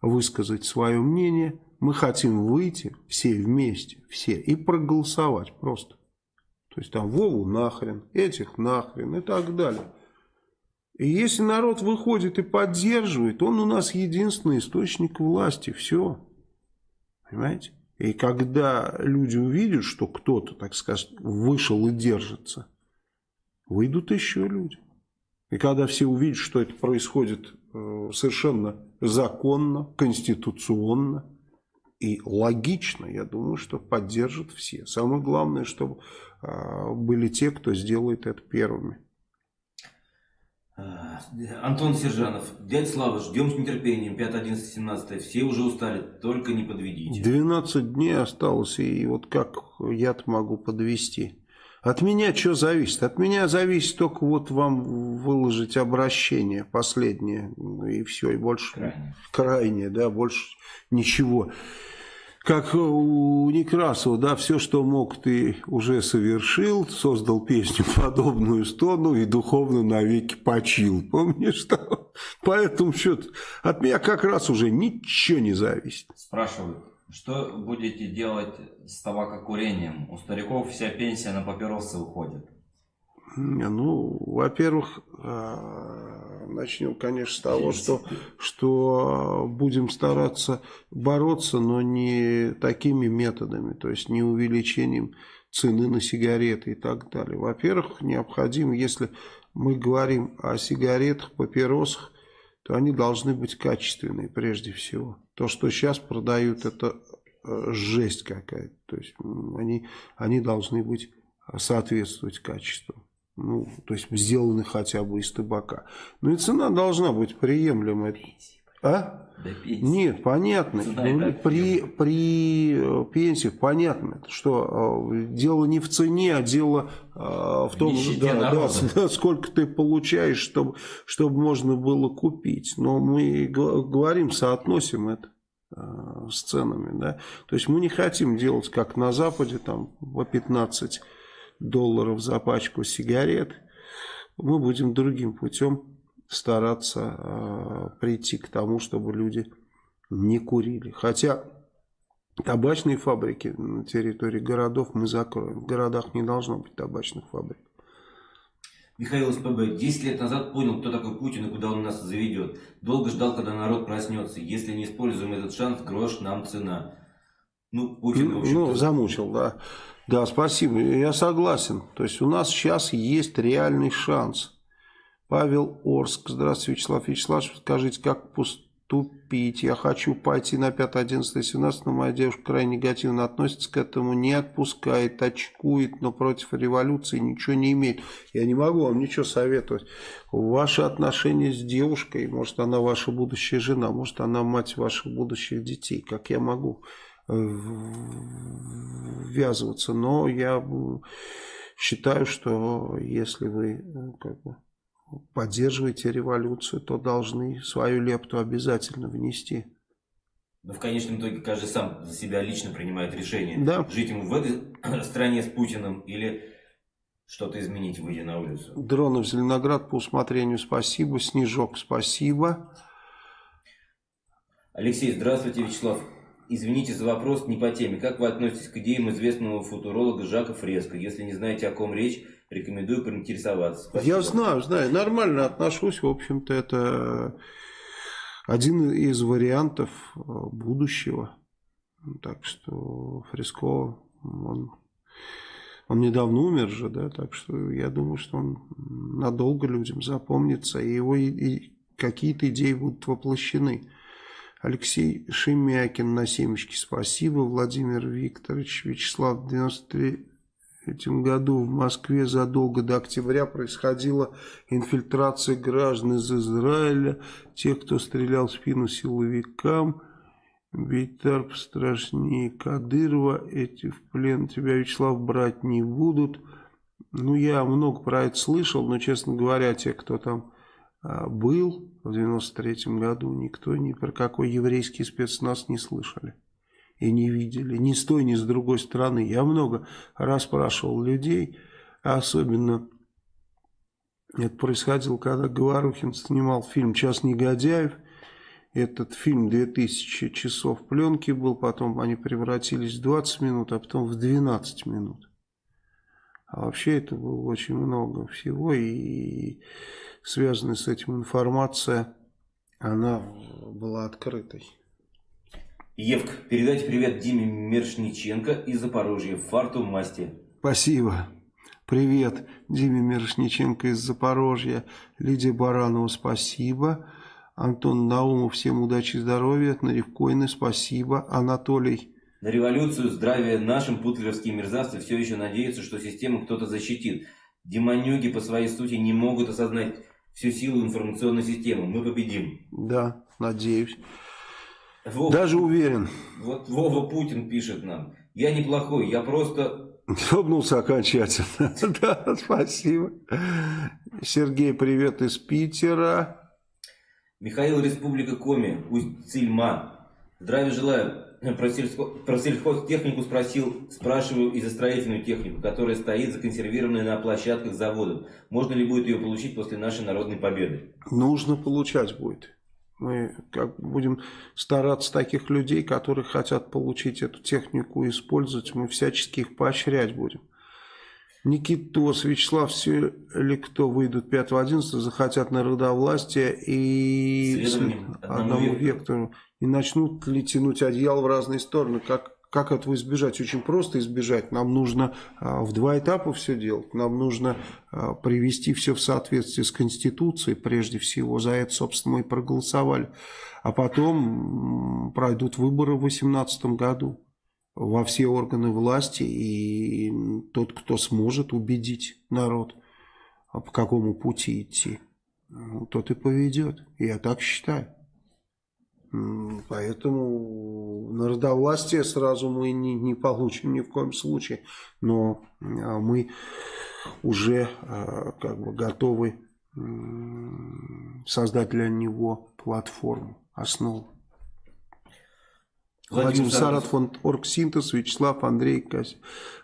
высказать свое мнение. Мы хотим выйти все вместе, все, и проголосовать просто. То есть там Вову нахрен, этих нахрен и так далее. И если народ выходит и поддерживает, он у нас единственный источник власти. Все. Понимаете? И когда люди увидят, что кто-то, так сказать, вышел и держится, выйдут еще люди. И когда все увидят, что это происходит э, совершенно законно, конституционно и логично, я думаю, что поддержат все. Самое главное, чтобы э, были те, кто сделает это первыми. А, Антон Сержанов. Дядя Слава, ждем с нетерпением. 5, 11, 17. Все уже устали, только не подведите. 12 дней осталось, и вот как я-то могу подвести. От меня что зависит? От меня зависит только вот вам выложить обращение последнее, ну и все, и больше крайнее, крайнее да, больше ничего. Как у Некрасова, да, все, что мог, ты уже совершил, создал песню подобную стону и духовно навеки почил. Помнишь, что? Поэтому что от меня как раз уже ничего не зависит. Спрашивают, что будете делать с табакокурением? У стариков вся пенсия на папиросы уходит. Ну, во-первых, а, начнем, конечно, с того, что, что будем стараться бороться, но не такими методами, то есть не увеличением цены на сигареты и так далее. Во-первых, необходимо, если мы говорим о сигаретах, папиросах, то они должны быть качественные прежде всего. То, что сейчас продают, это э, жесть какая-то. То есть они, они должны быть соответствовать качеству. Ну, то есть сделаны хотя бы из табака. Ну и цена должна быть приемлемая. А? Нет, понятно. Ну, при, при э, пенсиях понятно, что э, дело не в цене, а дело э, в том, в да, да, да, сколько ты получаешь, чтобы, чтобы можно было купить. Но мы говорим, соотносим это с ценами. Да? То есть мы не хотим делать, как на Западе, там по 15 долларов за пачку сигарет. Мы будем другим путем стараться э, прийти к тому, чтобы люди не курили. Хотя табачные фабрики на территории городов мы закроем. В городах не должно быть табачных фабрик. Михаил СПБ. 10 лет назад понял, кто такой Путин и куда он нас заведет. Долго ждал, когда народ проснется. Если не используем этот шанс, грош нам цена. Ну, Путин, в Ну, замучил, да. Да, спасибо. Я согласен. То есть у нас сейчас есть реальный шанс. Павел Орск. Здравствуйте, Вячеслав Вячеславович. Скажите, как поступить? Я хочу пойти на 5, 11, 17, но моя девушка крайне негативно относится к этому, не отпускает, очкует, но против революции ничего не имеет. Я не могу вам ничего советовать. Ваши отношения с девушкой, может она ваша будущая жена, может она мать ваших будущих детей. Как я могу ввязываться? Но я считаю, что если вы как бы поддерживаете революцию, то должны свою лепту обязательно внести. Но в конечном итоге каждый сам за себя лично принимает решение. Да. Жить ему в этой стране с Путиным или что-то изменить, выйдя на улицу. Дронов Зеленоград по усмотрению спасибо. Снежок спасибо. Алексей, здравствуйте, Вячеслав. Извините за вопрос не по теме. Как вы относитесь к идеям известного футуролога Жака Фреско? Если не знаете, о ком речь, рекомендую поинтересоваться. Спасибо. Я знаю, знаю. Нормально отношусь. В общем-то, это один из вариантов э, будущего. Так что Фреско, он, он недавно умер же, да, так что я думаю, что он надолго людям запомнится, и его и, и какие-то идеи будут воплощены. Алексей Шемякин на семечке, спасибо. Владимир Викторович, Вячеслав, 93 этом году в Москве задолго до октября происходила инфильтрация граждан из Израиля, тех, кто стрелял в спину силовикам. Бейтарп страшнее Кадырова, эти в плен тебя, Вячеслав, брать не будут. Ну, я много про это слышал, но, честно говоря, те, кто там а, был в 93 году, никто ни про какой еврейский спецназ не слышали и не видели, ни с той, ни с другой стороны. Я много расспрашивал людей, особенно это происходило, когда Говорухин снимал фильм «Час негодяев». Этот фильм 2000 часов пленки был, потом они превратились в 20 минут, а потом в 12 минут. А вообще это было очень много всего, и связанная с этим информация, она была открытой. Евк, передайте привет Диме Мершниченко из Запорожья, фарту масти. Спасибо. Привет Диме Мершниченко из Запорожья. Лидия Баранова, спасибо. Антон Наумов, всем удачи и здоровья. Наревкойны, спасибо. Анатолий. На революцию, здравия нашим путлеровские мерзавцы все еще надеются, что систему кто-то защитит. Демонюги по своей сути не могут осознать всю силу информационной системы. Мы победим. Да, надеюсь. Вова, Даже уверен. Вот Вова Путин пишет нам. Я неплохой, я просто... Ёбнулся окончательно. да, спасибо. Сергей, привет из Питера. Михаил, Республика Коми, Усть-Цильма. Здравия желаю. Про, сельско... Про сельхозтехнику спросил, спрашиваю и за строительную технику, которая стоит законсервированная на площадках заводов. Можно ли будет ее получить после нашей народной победы? Нужно получать будет. Мы как будем стараться таких людей, которые хотят получить эту технику и использовать, мы всячески их поощрять будем. Никитос, Вячеслав, все ли кто выйдут 5-11, захотят народовластия и одному вектору, и начнут ли тянуть одеяло в разные стороны, как как этого избежать? Очень просто избежать. Нам нужно а, в два этапа все делать. Нам нужно а, привести все в соответствие с Конституцией, прежде всего. За это, собственно, мы и проголосовали. А потом пройдут выборы в 2018 году во все органы власти. И тот, кто сможет убедить народ по какому пути идти, ну, тот и поведет. Я так считаю. Поэтому народовластие сразу мы не, не получим ни в коем случае. Но а, мы уже а, как бы готовы создать для него платформу, основу. Владимир Саратов, фонд Оргсинтез, Вячеслав, Андрей,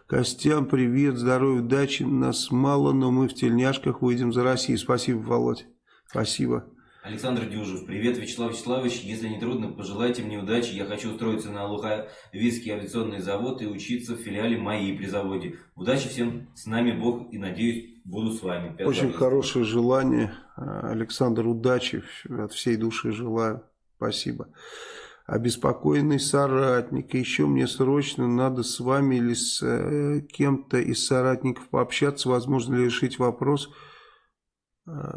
Костян, привет, здоровья, удачи, нас мало, но мы в тельняшках выйдем за Россию. Спасибо, Володь, спасибо. Александр Дюжев. Привет, Вячеслав Вячеславович. Если не трудно, пожелайте мне удачи. Я хочу устроиться на Луховицкий авиационный завод и учиться в филиале МАИ при заводе. Удачи всем. С нами Бог и, надеюсь, буду с вами. Пятый Очень хорошее желание. Александр, удачи. От всей души желаю. Спасибо. Обеспокоенный соратник. Еще мне срочно надо с вами или с э, кем-то из соратников пообщаться. Возможно ли решить вопрос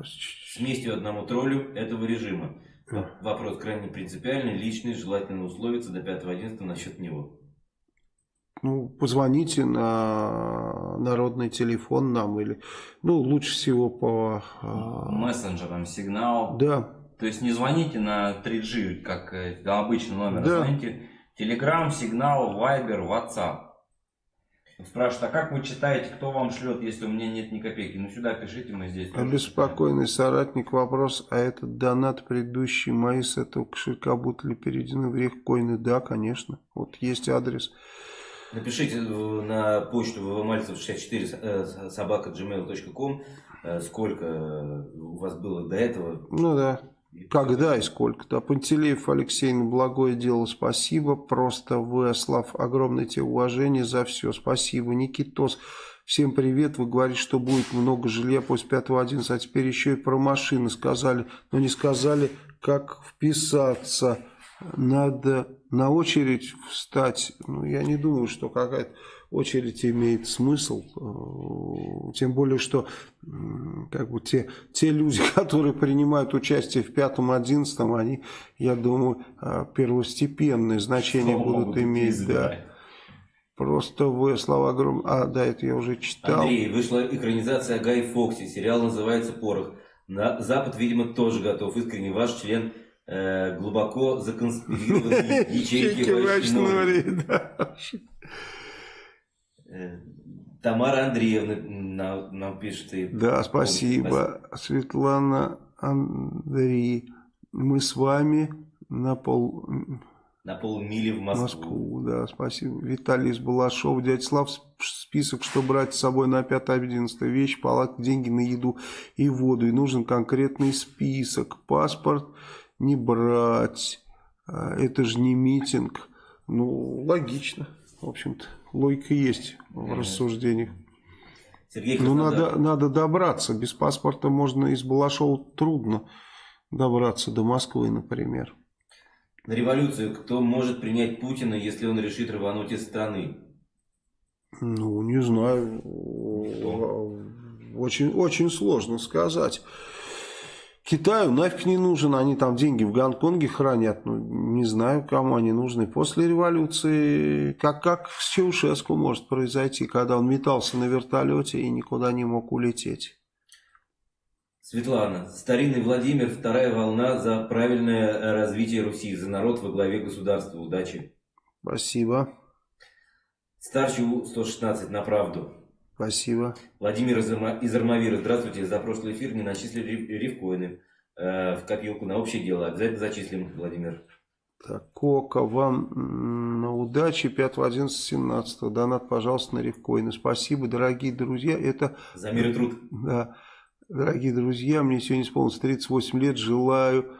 с местью одному троллю этого режима. Вопрос крайне принципиальный, личный, желательно условиться до 5.11 насчет него. Ну, позвоните на народный телефон нам или, ну, лучше всего по... А, Мессенджерам, сигнал. Да. То есть не звоните на 3G, как э, обычный номер, а да. звоните Telegram, сигнал, Viber, WhatsApp. Спрашивают, а как вы читаете, кто вам шлет, если у меня нет ни копейки? Ну сюда пишите, мы здесь. Обеспокоенный соратник вопрос, а этот донат предыдущий мои с этого кошелька будут ли переведены в рехкоины? Да, конечно. Вот есть адрес. Напишите на почту ввмальцев64 э, собака gmail.com э, сколько у вас было до этого. Ну да. Когда и сколько? Да, Пантелеев Алексей, на благое дело спасибо. Просто вы, Слав, огромное тебе уважение за все. Спасибо. Никитос, всем привет. Вы говорите, что будет много жилья после 5.11, а теперь еще и про машины сказали. Но не сказали, как вписаться. Надо на очередь встать. Ну, я не думаю, что какая-то очередь имеет смысл, э, тем более, что как бы те, те люди, которые принимают участие в пятом, одиннадцатом, они, я думаю, э, первостепенное значение Что будут иметь, да. Просто вы слова огромные. А, да, это я уже читал. Андрей, вышла экранизация Гай Фокси. Сериал называется «Порох». На Запад, видимо, тоже готов. Искренне ваш член э, глубоко законспирированной ячейки в Э, Тамара Андреевна нам, нам пишет. И да, спасибо. Светлана Андрей. Мы с вами на пол... На полмили в Москву. Москву, да, спасибо. Виталий из Балашов. Дядя Слав, список, что брать с собой на 5-11 вещь, палатки, деньги на еду и воду. И нужен конкретный список. Паспорт не брать. А, это же не митинг. Ну, логично, в общем-то логика есть в рассуждениях. Сергей ну, надо, надо добраться. Без паспорта можно из Балашова трудно добраться до Москвы, например. На революцию кто может принять Путина, если он решит рвануть из страны? Ну, не знаю. Очень, очень сложно сказать. Китаю нафиг не нужен, они там деньги в Гонконге хранят, ну, не знаю, кому они нужны. После революции, как, как с Чаушеску может произойти, когда он метался на вертолете и никуда не мог улететь. Светлана, старинный Владимир, вторая волна за правильное развитие Руси, за народ во главе государства. Удачи. Спасибо. Старчу 116 на правду. Спасибо. Владимир из Армавира, здравствуйте. За прошлый эфир не начислили рифкоины э, в копилку на общее дело. Обязательно зачислим, Владимир. Так, Кока, вам на удачи 5, 11, 17. Донат, пожалуйста, на рифкоины. Спасибо, дорогие друзья. Это... За мир и труд. Да. Дорогие друзья, мне сегодня исполнилось 38 лет. Желаю...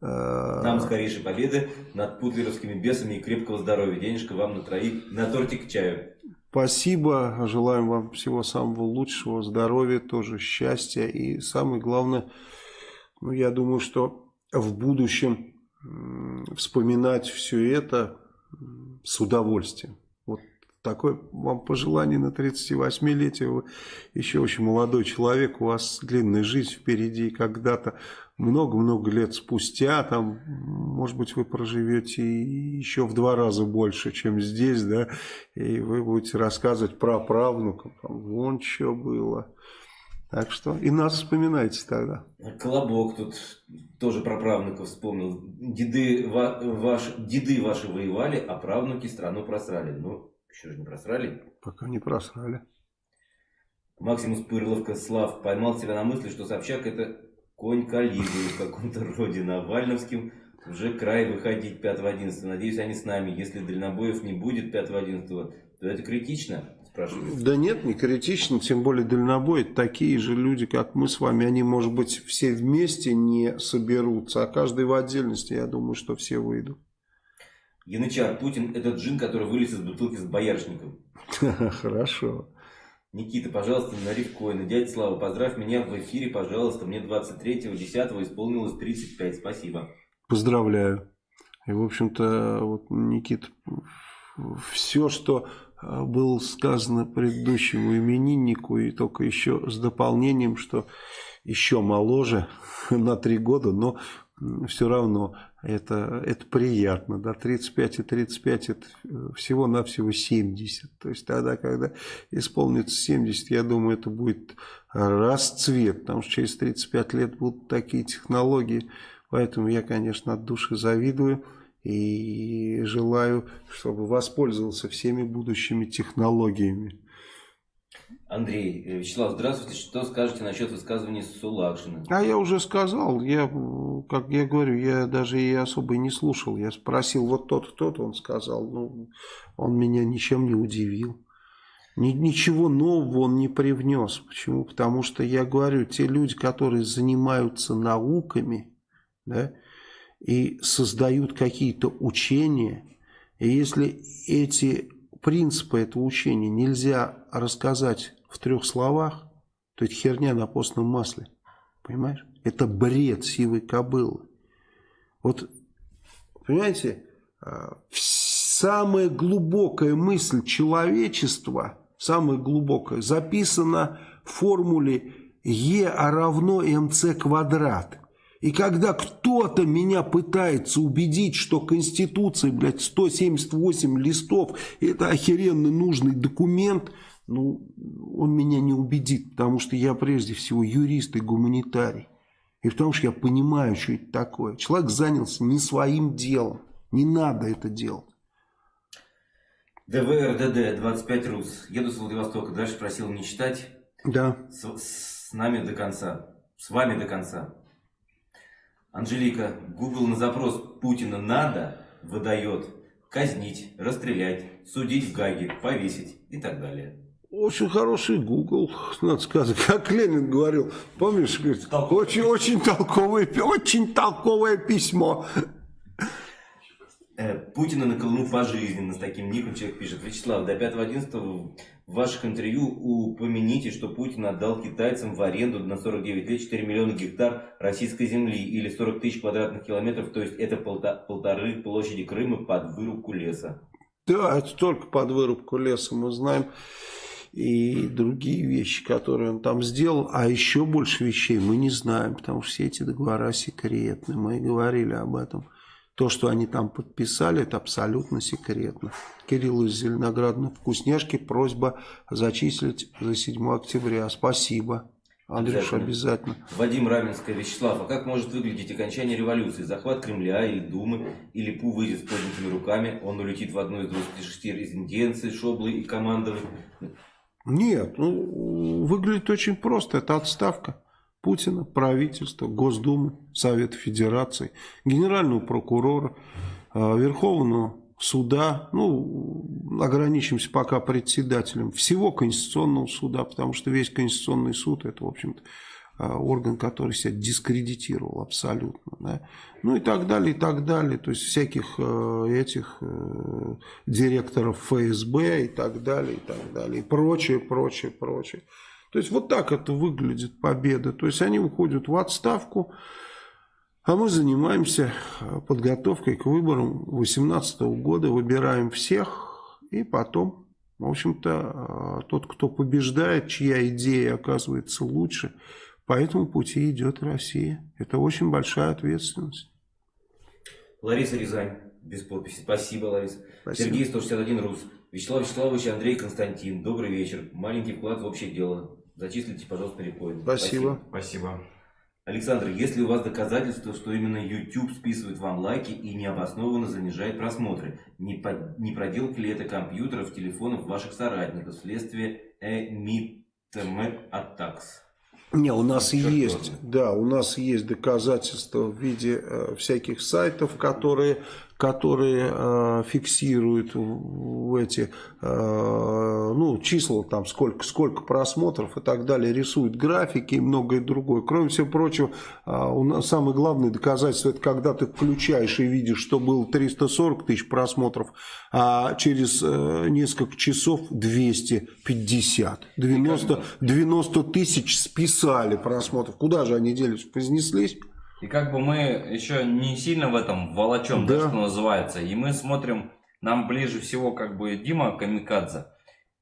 Э... Нам скорейшей победы над путлеровскими бесами и крепкого здоровья. Денежка вам на троих, на тортик к чаю. Спасибо, желаем вам всего самого лучшего, здоровья, тоже счастья и самое главное, ну, я думаю, что в будущем вспоминать все это с удовольствием. Вот такое вам пожелание на 38-летие. Вы еще очень молодой человек, у вас длинная жизнь впереди. Когда-то много-много лет спустя, там, может быть, вы проживете еще в два раза больше, чем здесь, да, и вы будете рассказывать про правнукам, там, вон что было. Так что и нас вспоминайте тогда. Колобок тут тоже про правнуков вспомнил. Деды, ва, ваш, деды ваши воевали, а правнуки страну просрали. Ну, еще же не просрали. Пока не просрали. Максимус Пырловка Слав поймал себя на мысли, что Собчак это конь Калигулы в каком-то роде Навальновским. Уже край выходить 5-11. Надеюсь, они с нами. Если дальнобоев не будет 5-11, то это критично спрашивают. Да нет, не критично, тем более дальнобой. Такие же люди, как мы с вами, они, может быть, все вместе не соберутся, а каждый в отдельности, я думаю, что все выйдут. Янычар, Путин этот джин, который вылез из бутылки с боярышником. Хорошо. Никита, пожалуйста, на рифкоины. Дядя Слава, поздравь меня в эфире, пожалуйста. Мне 23-го, 10 исполнилось 35. Спасибо. Поздравляю. И, в общем-то, вот, Никит, все, что а, было сказано предыдущему имениннику, и только еще с дополнением, что еще моложе на три года, но все равно это, это приятно. Да, 35 и 35 это э, всего-навсего 70. То есть тогда, когда исполнится 70, я думаю, это будет расцвет, потому что через 35 лет будут такие технологии. Поэтому я, конечно, от души завидую. И желаю, чтобы воспользовался всеми будущими технологиями. Андрей, э, Вячеслав, здравствуйте. Что скажете насчет высказывания Сулакшина? А я уже сказал. Я, как я говорю, я даже и особо не слушал. Я спросил, вот тот, тот, он сказал. Ну, он меня ничем не удивил. Ничего нового он не привнес. Почему? Потому что я говорю, те люди, которые занимаются науками, да, и создают какие-то учения, и если эти принципы этого учения нельзя рассказать в трех словах, то это херня на постном масле. Понимаешь? Это бред сивой кобылы. Вот, понимаете, а, самая глубокая мысль человечества, самая глубокая, записана в формуле Е равно МЦ квадрат. И когда кто-то меня пытается убедить, что Конституция, блядь, 178 листов, это охеренно нужный документ, ну, он меня не убедит, потому что я прежде всего юрист и гуманитарий. И потому что я понимаю, что это такое. Человек занялся не своим делом. Не надо это делать. ДВРДД 25 РУС. Еду с Владивостока. Дальше просил не читать. Да. С, с нами до конца. С вами до конца. Анжелика, Google на запрос Путина надо выдает казнить, расстрелять, судить в Гаге, повесить и так далее. Очень хороший Google, надо сказать. Как Ленин говорил, помнишь, говорит, очень, очень, толковое, очень толковое письмо. Э, Путина на Колыму пожизненно, с таким ником человек пишет. Вячеслав, до 5.11 в ваших интервью упомяните, что Путин отдал китайцам в аренду на 49 лет 4 миллиона гектар российской земли или 40 тысяч квадратных километров, то есть это полторы площади Крыма под вырубку леса. Да, это только под вырубку леса, мы знаем и другие вещи, которые он там сделал, а еще больше вещей мы не знаем, потому что все эти договора секретны, мы говорили об этом. То, что они там подписали, это абсолютно секретно. Кирилл из Зеленограда вкусняшки. Просьба зачислить за 7 октября. Спасибо. Андрюш, обязательно. Вадим Раменская, Вячеслав, а как может выглядеть окончание революции? Захват Кремля или Думы, или Пу выйдет с поднятыми руками, он улетит в одну из 26 резиденций Шоблы и Командовой? Нет, ну, выглядит очень просто. Это отставка. Путина, правительства, Госдумы, Совета Федерации, Генерального прокурора, а, Верховного суда, ну, ограничимся пока председателем всего Конституционного суда, потому что весь Конституционный суд это, в общем-то, орган, который себя дискредитировал абсолютно. Да? Ну и так далее, и так далее. То есть всяких э, этих э, директоров ФСБ и так далее, и так далее. И прочее, прочее, прочее. То есть вот так это выглядит победа. То есть они уходят в отставку, а мы занимаемся э, подготовкой к выборам 2018 года, выбираем всех и потом, в общем-то, э, тот, кто побеждает, чья идея оказывается лучше, по этому пути идет Россия. Это очень большая ответственность. Лариса Рязань, без подписи. Спасибо, Лариса. Спасибо. Сергей 161 Рус. Вячеслав Вячеславович, Андрей Константин. Добрый вечер. Маленький вклад в общее дело. Зачислите, пожалуйста, рекоин. Спасибо. Спасибо. Александр, есть ли у вас доказательства, что именно YouTube списывает вам лайки и необоснованно занижает просмотры? Не, по, не проделки ли это компьютеров, телефонов ваших соратников вследствие Emit Attacks? Не, у нас Черт есть, да, у нас есть доказательства в виде э, всяких сайтов, которые которые э, фиксируют в эти э, ну, числа, там сколько, сколько просмотров и так далее, рисуют графики и многое другое. Кроме всего прочего, э, у нас самое главное доказательство, это когда ты включаешь и видишь, что было 340 тысяч просмотров, а через несколько часов 250. 90, 90 тысяч списали просмотров. Куда же они делись? Вознеслись? И как бы мы еще не сильно в этом волочем, да. что называется. И мы смотрим, нам ближе всего как бы Дима Камикадзе,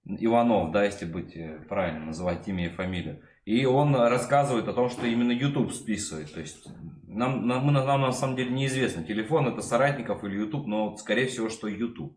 Иванов, да, если быть э, правильно называть имя и фамилию. И он рассказывает о том, что именно YouTube списывает. То есть нам, нам, нам на самом деле неизвестно, телефон это соратников или YouTube, но скорее всего, что YouTube.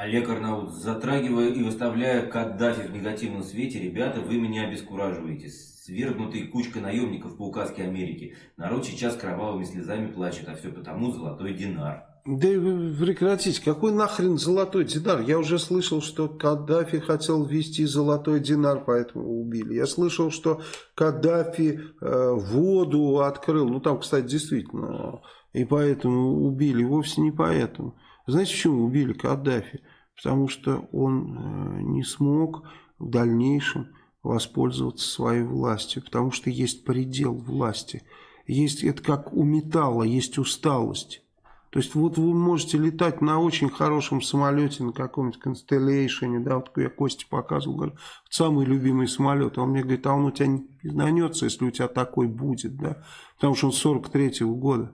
Олег Арнаут, затрагивая и выставляя Каддафи в негативном свете, ребята, вы меня обескураживаете свергнутый кучка наемников по указке Америки. Народ сейчас кровавыми слезами плачет, а все потому золотой динар. Да прекратите, какой нахрен золотой динар? Я уже слышал, что Каддафи хотел ввести золотой динар, поэтому убили. Я слышал, что Каддафи э, воду открыл. Ну там, кстати, действительно, и поэтому убили. Вовсе не поэтому. Знаете, почему убили Каддафи? Потому что он э, не смог в дальнейшем воспользоваться своей властью, потому что есть предел власти. Есть, это как у металла, есть усталость. То есть вот вы можете летать на очень хорошем самолете, на каком-нибудь Constellation, да, вот я Косте показывал, говорю, самый любимый самолет. Он мне говорит, а он у тебя не изнанется, если у тебя такой будет, да, потому что он 43-го года.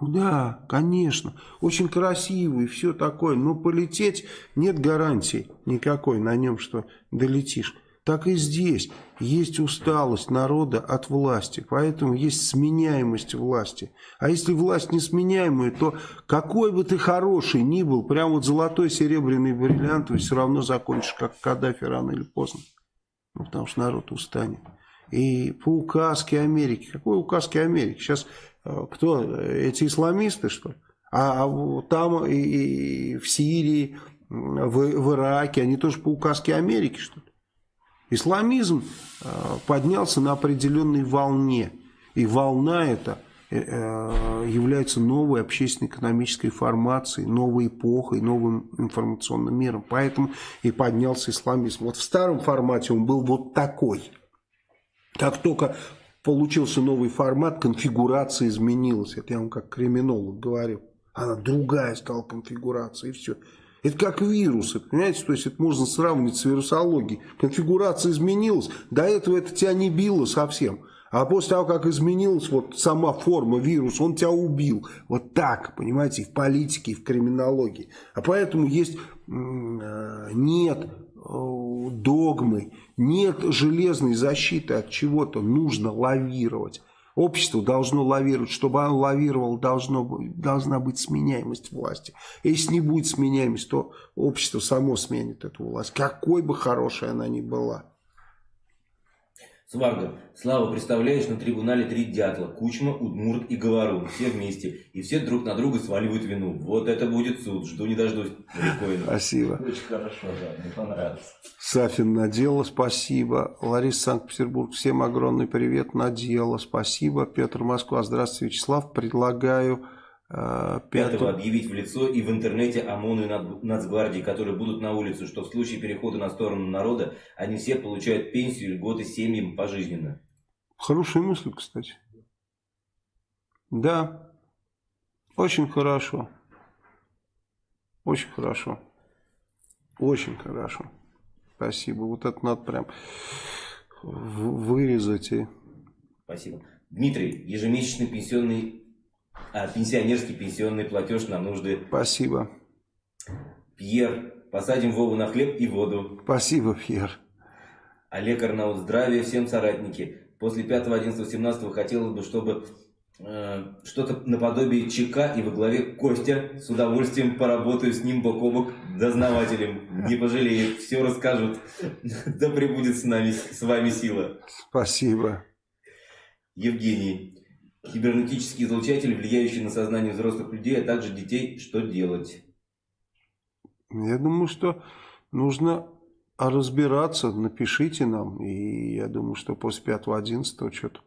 Да, конечно, очень красивый, все такое, но полететь нет гарантии никакой на нем, что долетишь так и здесь есть усталость народа от власти, поэтому есть сменяемость власти. А если власть несменяемая, то какой бы ты хороший ни был, прям вот золотой, серебряный, бриллиантовый, все равно закончишь, как Каддафи рано или поздно. Ну, потому что народ устанет. И по указке Америки. Какой указке Америки? Сейчас кто? Эти исламисты, что ли? А, а там и, и в Сирии, в, в Ираке, они тоже по указке Америки, что ли? Исламизм э, поднялся на определенной волне. И волна эта э, э, является новой общественно-экономической формацией, новой эпохой, новым информационным миром. Поэтому и поднялся исламизм. Вот в старом формате он был вот такой. Как только получился новый формат, конфигурация изменилась. Это я вам как криминолог говорил. Она другая стала конфигурация и все. Это как вирусы, понимаете? То есть это можно сравнить с вирусологией. Конфигурация изменилась, до этого это тебя не било совсем. А после того, как изменилась вот сама форма вируса, он тебя убил. Вот так, понимаете, и в политике, и в криминологии. А поэтому есть, э, нет догмы, нет железной защиты от чего-то, нужно лавировать. Общество должно лавировать. Чтобы оно лавировало, должно, должна быть сменяемость власти. Если не будет сменяемость, то общество само сменит эту власть. Какой бы хорошей она ни была. Сварга, Слава, представляешь, на трибунале три дятла, Кучма, Удмурт и Говорун, все вместе, и все друг на друга сваливают вину. Вот это будет суд, жду не дождусь. Прикольно. Спасибо. Очень хорошо, да, мне понравилось. Сафин Надела, спасибо. Лариса Санкт-Петербург, всем огромный привет, Надела, спасибо. Петр Москва, здравствуйте, Вячеслав, предлагаю Пятого. Пятого объявить в лицо и в интернете ОМОНу и Нацгвардии, которые будут на улице, что в случае перехода на сторону народа, они все получают пенсию, льготы семьям пожизненно. Хорошая мысль, кстати. Да, очень хорошо. Очень хорошо. Очень хорошо. Спасибо. Вот это надо прям вырезать. И... Спасибо. Дмитрий, ежемесячный пенсионный а, пенсионерский пенсионный платеж на нужды. Спасибо. Пьер, посадим Вову на хлеб и воду. Спасибо, Пьер. Олег Арнаут, здравия всем соратники. После 5, 11, 17 хотелось бы, чтобы Э, что-то наподобие ЧК и во главе Костя. С удовольствием поработаю с ним бок о бок дознавателем. Не пожалеет, все расскажут. Да пребудет с нами, с вами сила. Спасибо. Евгений. Кибернетический излучатель, влияющий на сознание взрослых людей, а также детей, что делать? Я думаю, что нужно разбираться, напишите нам. И я думаю, что после 5-11 что-то...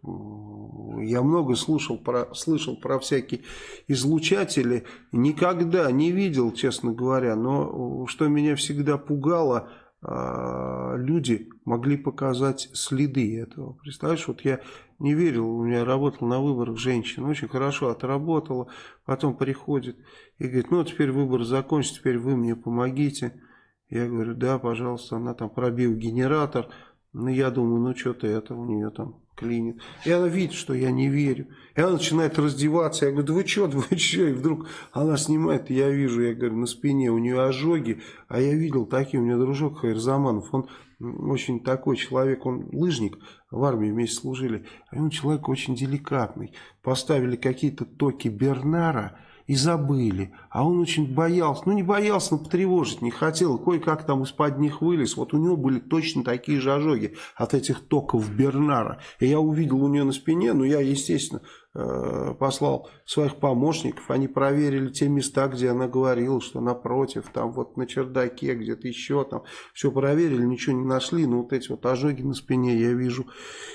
Я много слушал про, слышал про всякие излучатели. Никогда не видел, честно говоря. Но что меня всегда пугало, люди могли показать следы этого. Представляешь, вот я не верил, у меня работал на выборах женщина, очень хорошо отработала, потом приходит и говорит, ну теперь выбор закончится, теперь вы мне помогите. Я говорю, да, пожалуйста, она там пробил генератор, ну я думаю, ну что-то это у нее там клинит. И она видит, что я не верю. И она начинает раздеваться. Я говорю, да вы что, да вы что? И вдруг она снимает, я вижу, я говорю, на спине у нее ожоги. А я видел такие, у меня дружок Хайрзаманов, он очень такой человек, он лыжник, в армии вместе служили. А он человек очень деликатный. Поставили какие-то токи Бернара, и забыли. А он очень боялся, ну не боялся, но потревожить не хотел. Кое-как там из-под них вылез. Вот у него были точно такие же ожоги от этих токов Бернара. И я увидел у нее на спине, но я, естественно, послал своих помощников, они проверили те места, где она говорила, что напротив, там вот на чердаке, где-то еще там, все проверили, ничего не нашли, но вот эти вот ожоги на спине я вижу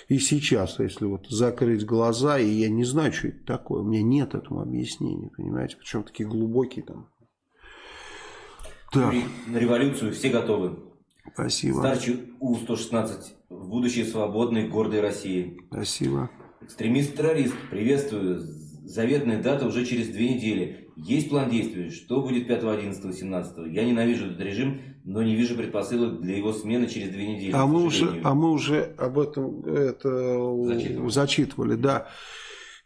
и сейчас, если вот закрыть глаза, и я не знаю, что это такое, у меня нет этому объяснения, понимаете, причем такие глубокие там. Так. На революцию все готовы. Спасибо. Старчий У-116 в будущее свободной, гордой России. Спасибо. Экстремист-террорист, приветствую. Заветная дата уже через две недели. Есть план действий? Что будет 5, 11, 17? Я ненавижу этот режим, но не вижу предпосылок для его смены через две недели. А мы уже, а мы уже об этом это зачитывали. зачитывали, да.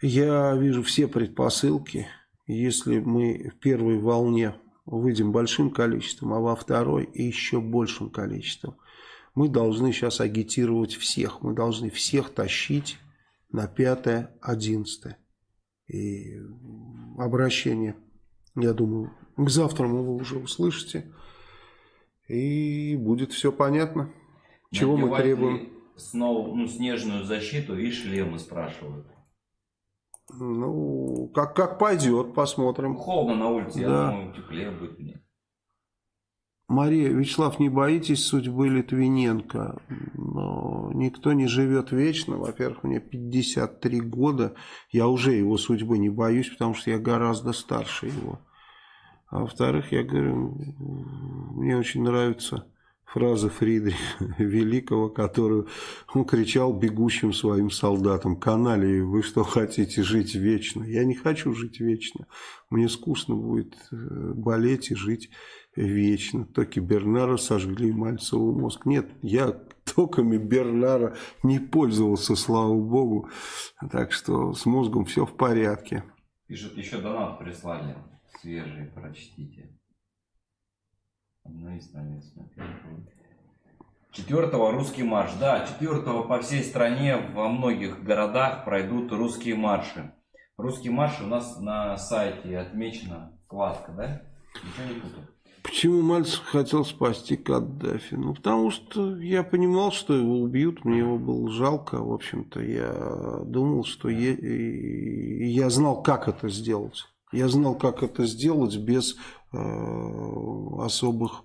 Я вижу все предпосылки. Если мы в первой волне выйдем большим количеством, а во второй еще большим количеством, мы должны сейчас агитировать всех. Мы должны всех тащить на 5-11. И обращение, я думаю, к завтра вы уже услышите. И будет все понятно, чего мы требуем. Снова ну, снежную защиту и шлемы спрашивают. Ну, как, как пойдет, посмотрим. Холодно на улице, да. я думаю, теплее будет мне. Мария, Вячеслав, не боитесь судьбы Литвиненко? Никто не живет вечно. Во-первых, мне 53 года. Я уже его судьбы не боюсь, потому что я гораздо старше его. А во-вторых, я говорю, мне очень нравится фраза Фридриха Великого, которую он кричал бегущим своим солдатам. Каналии, вы что хотите жить вечно? Я не хочу жить вечно. Мне скучно будет э, болеть и жить вечно. Токи Бернара сожгли Мальцеву мозг. Нет, я токами Бернара не пользовался, слава богу. Так что с мозгом все в порядке. Пишут, еще донат прислали. Свежий, прочтите. Ну и с нами Четвертого русский марш. Да, четвертого по всей стране во многих городах пройдут русские марши. Русский марш у нас на сайте отмечена вкладка, да? Ничего не путаю. Почему Мальцев хотел спасти Каддафи? Ну, потому что я понимал, что его убьют, мне его было жалко, в общем-то. Я думал, что я, я знал, как это сделать. Я знал, как это сделать без э, особых,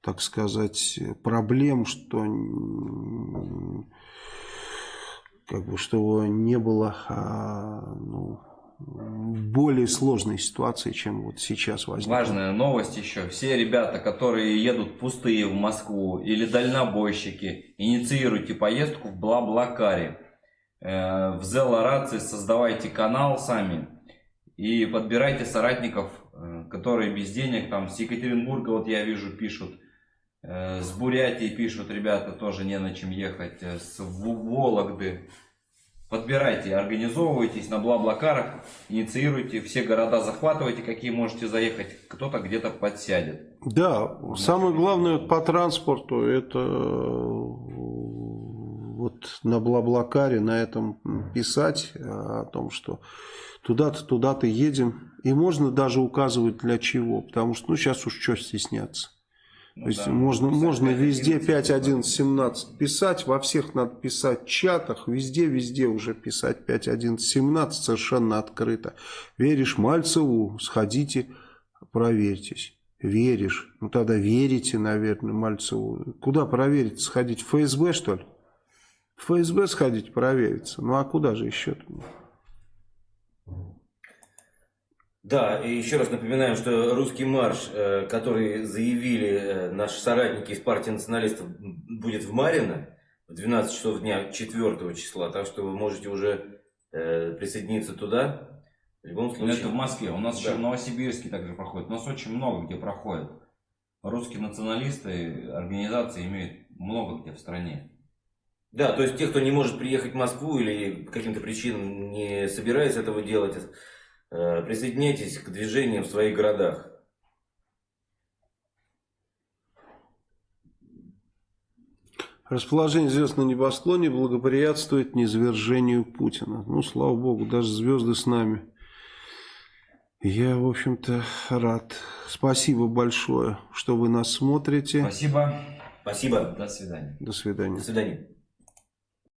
так сказать, проблем, что как бы, чтобы не было а, ну, более сложной ситуации, чем вот сейчас возникла. Важная новость еще. Все ребята, которые едут пустые в Москву или дальнобойщики, инициируйте поездку в Блаблакаре. Э, в Зелорации создавайте канал сами и подбирайте соратников, э, которые без денег, там с Екатеринбурга, вот я вижу, пишут, э, с Бурятии пишут, ребята, тоже не на чем ехать, с Вологды. Подбирайте, организовывайтесь на Блаблакарах, инициируйте, все города захватывайте, какие можете заехать, кто-то где-то подсядет. Да, самое главное по транспорту это вот на Блаблакаре на этом писать о том, что туда-то, туда-то едем. И можно даже указывать для чего, потому что, ну, сейчас уж что стесняться. Ну, То есть да, можно, можно везде 5, 11, 17 писать, во всех надо писать чатах, везде, везде уже писать 5, 11, 17 совершенно открыто. Веришь Мальцеву, сходите, проверьтесь. Веришь, ну тогда верите, наверное, Мальцеву. Куда проверить? Сходить в ФСБ, что ли? В ФСБ сходить провериться. Ну а куда же еще-то? Да, и еще раз напоминаем, что русский марш, э, который заявили э, наши соратники из партии националистов, будет в Марино в 12 часов дня 4 числа, так что вы можете уже э, присоединиться туда. В любом случае. Это в Москве. У нас да. еще в Новосибирске также проходит. У нас очень много где проходит. Русские националисты, организации имеют много где в стране. Да, то есть те, кто не может приехать в Москву или по каким-то причинам не собирается этого делать, присоединяйтесь к движениям в своих городах. Расположение звезд на небосклоне благоприятствует низвержению Путина. Ну, слава богу, даже звезды с нами. Я, в общем-то, рад. Спасибо большое, что вы нас смотрите. Спасибо. Спасибо. До свидания. До свидания. До свидания.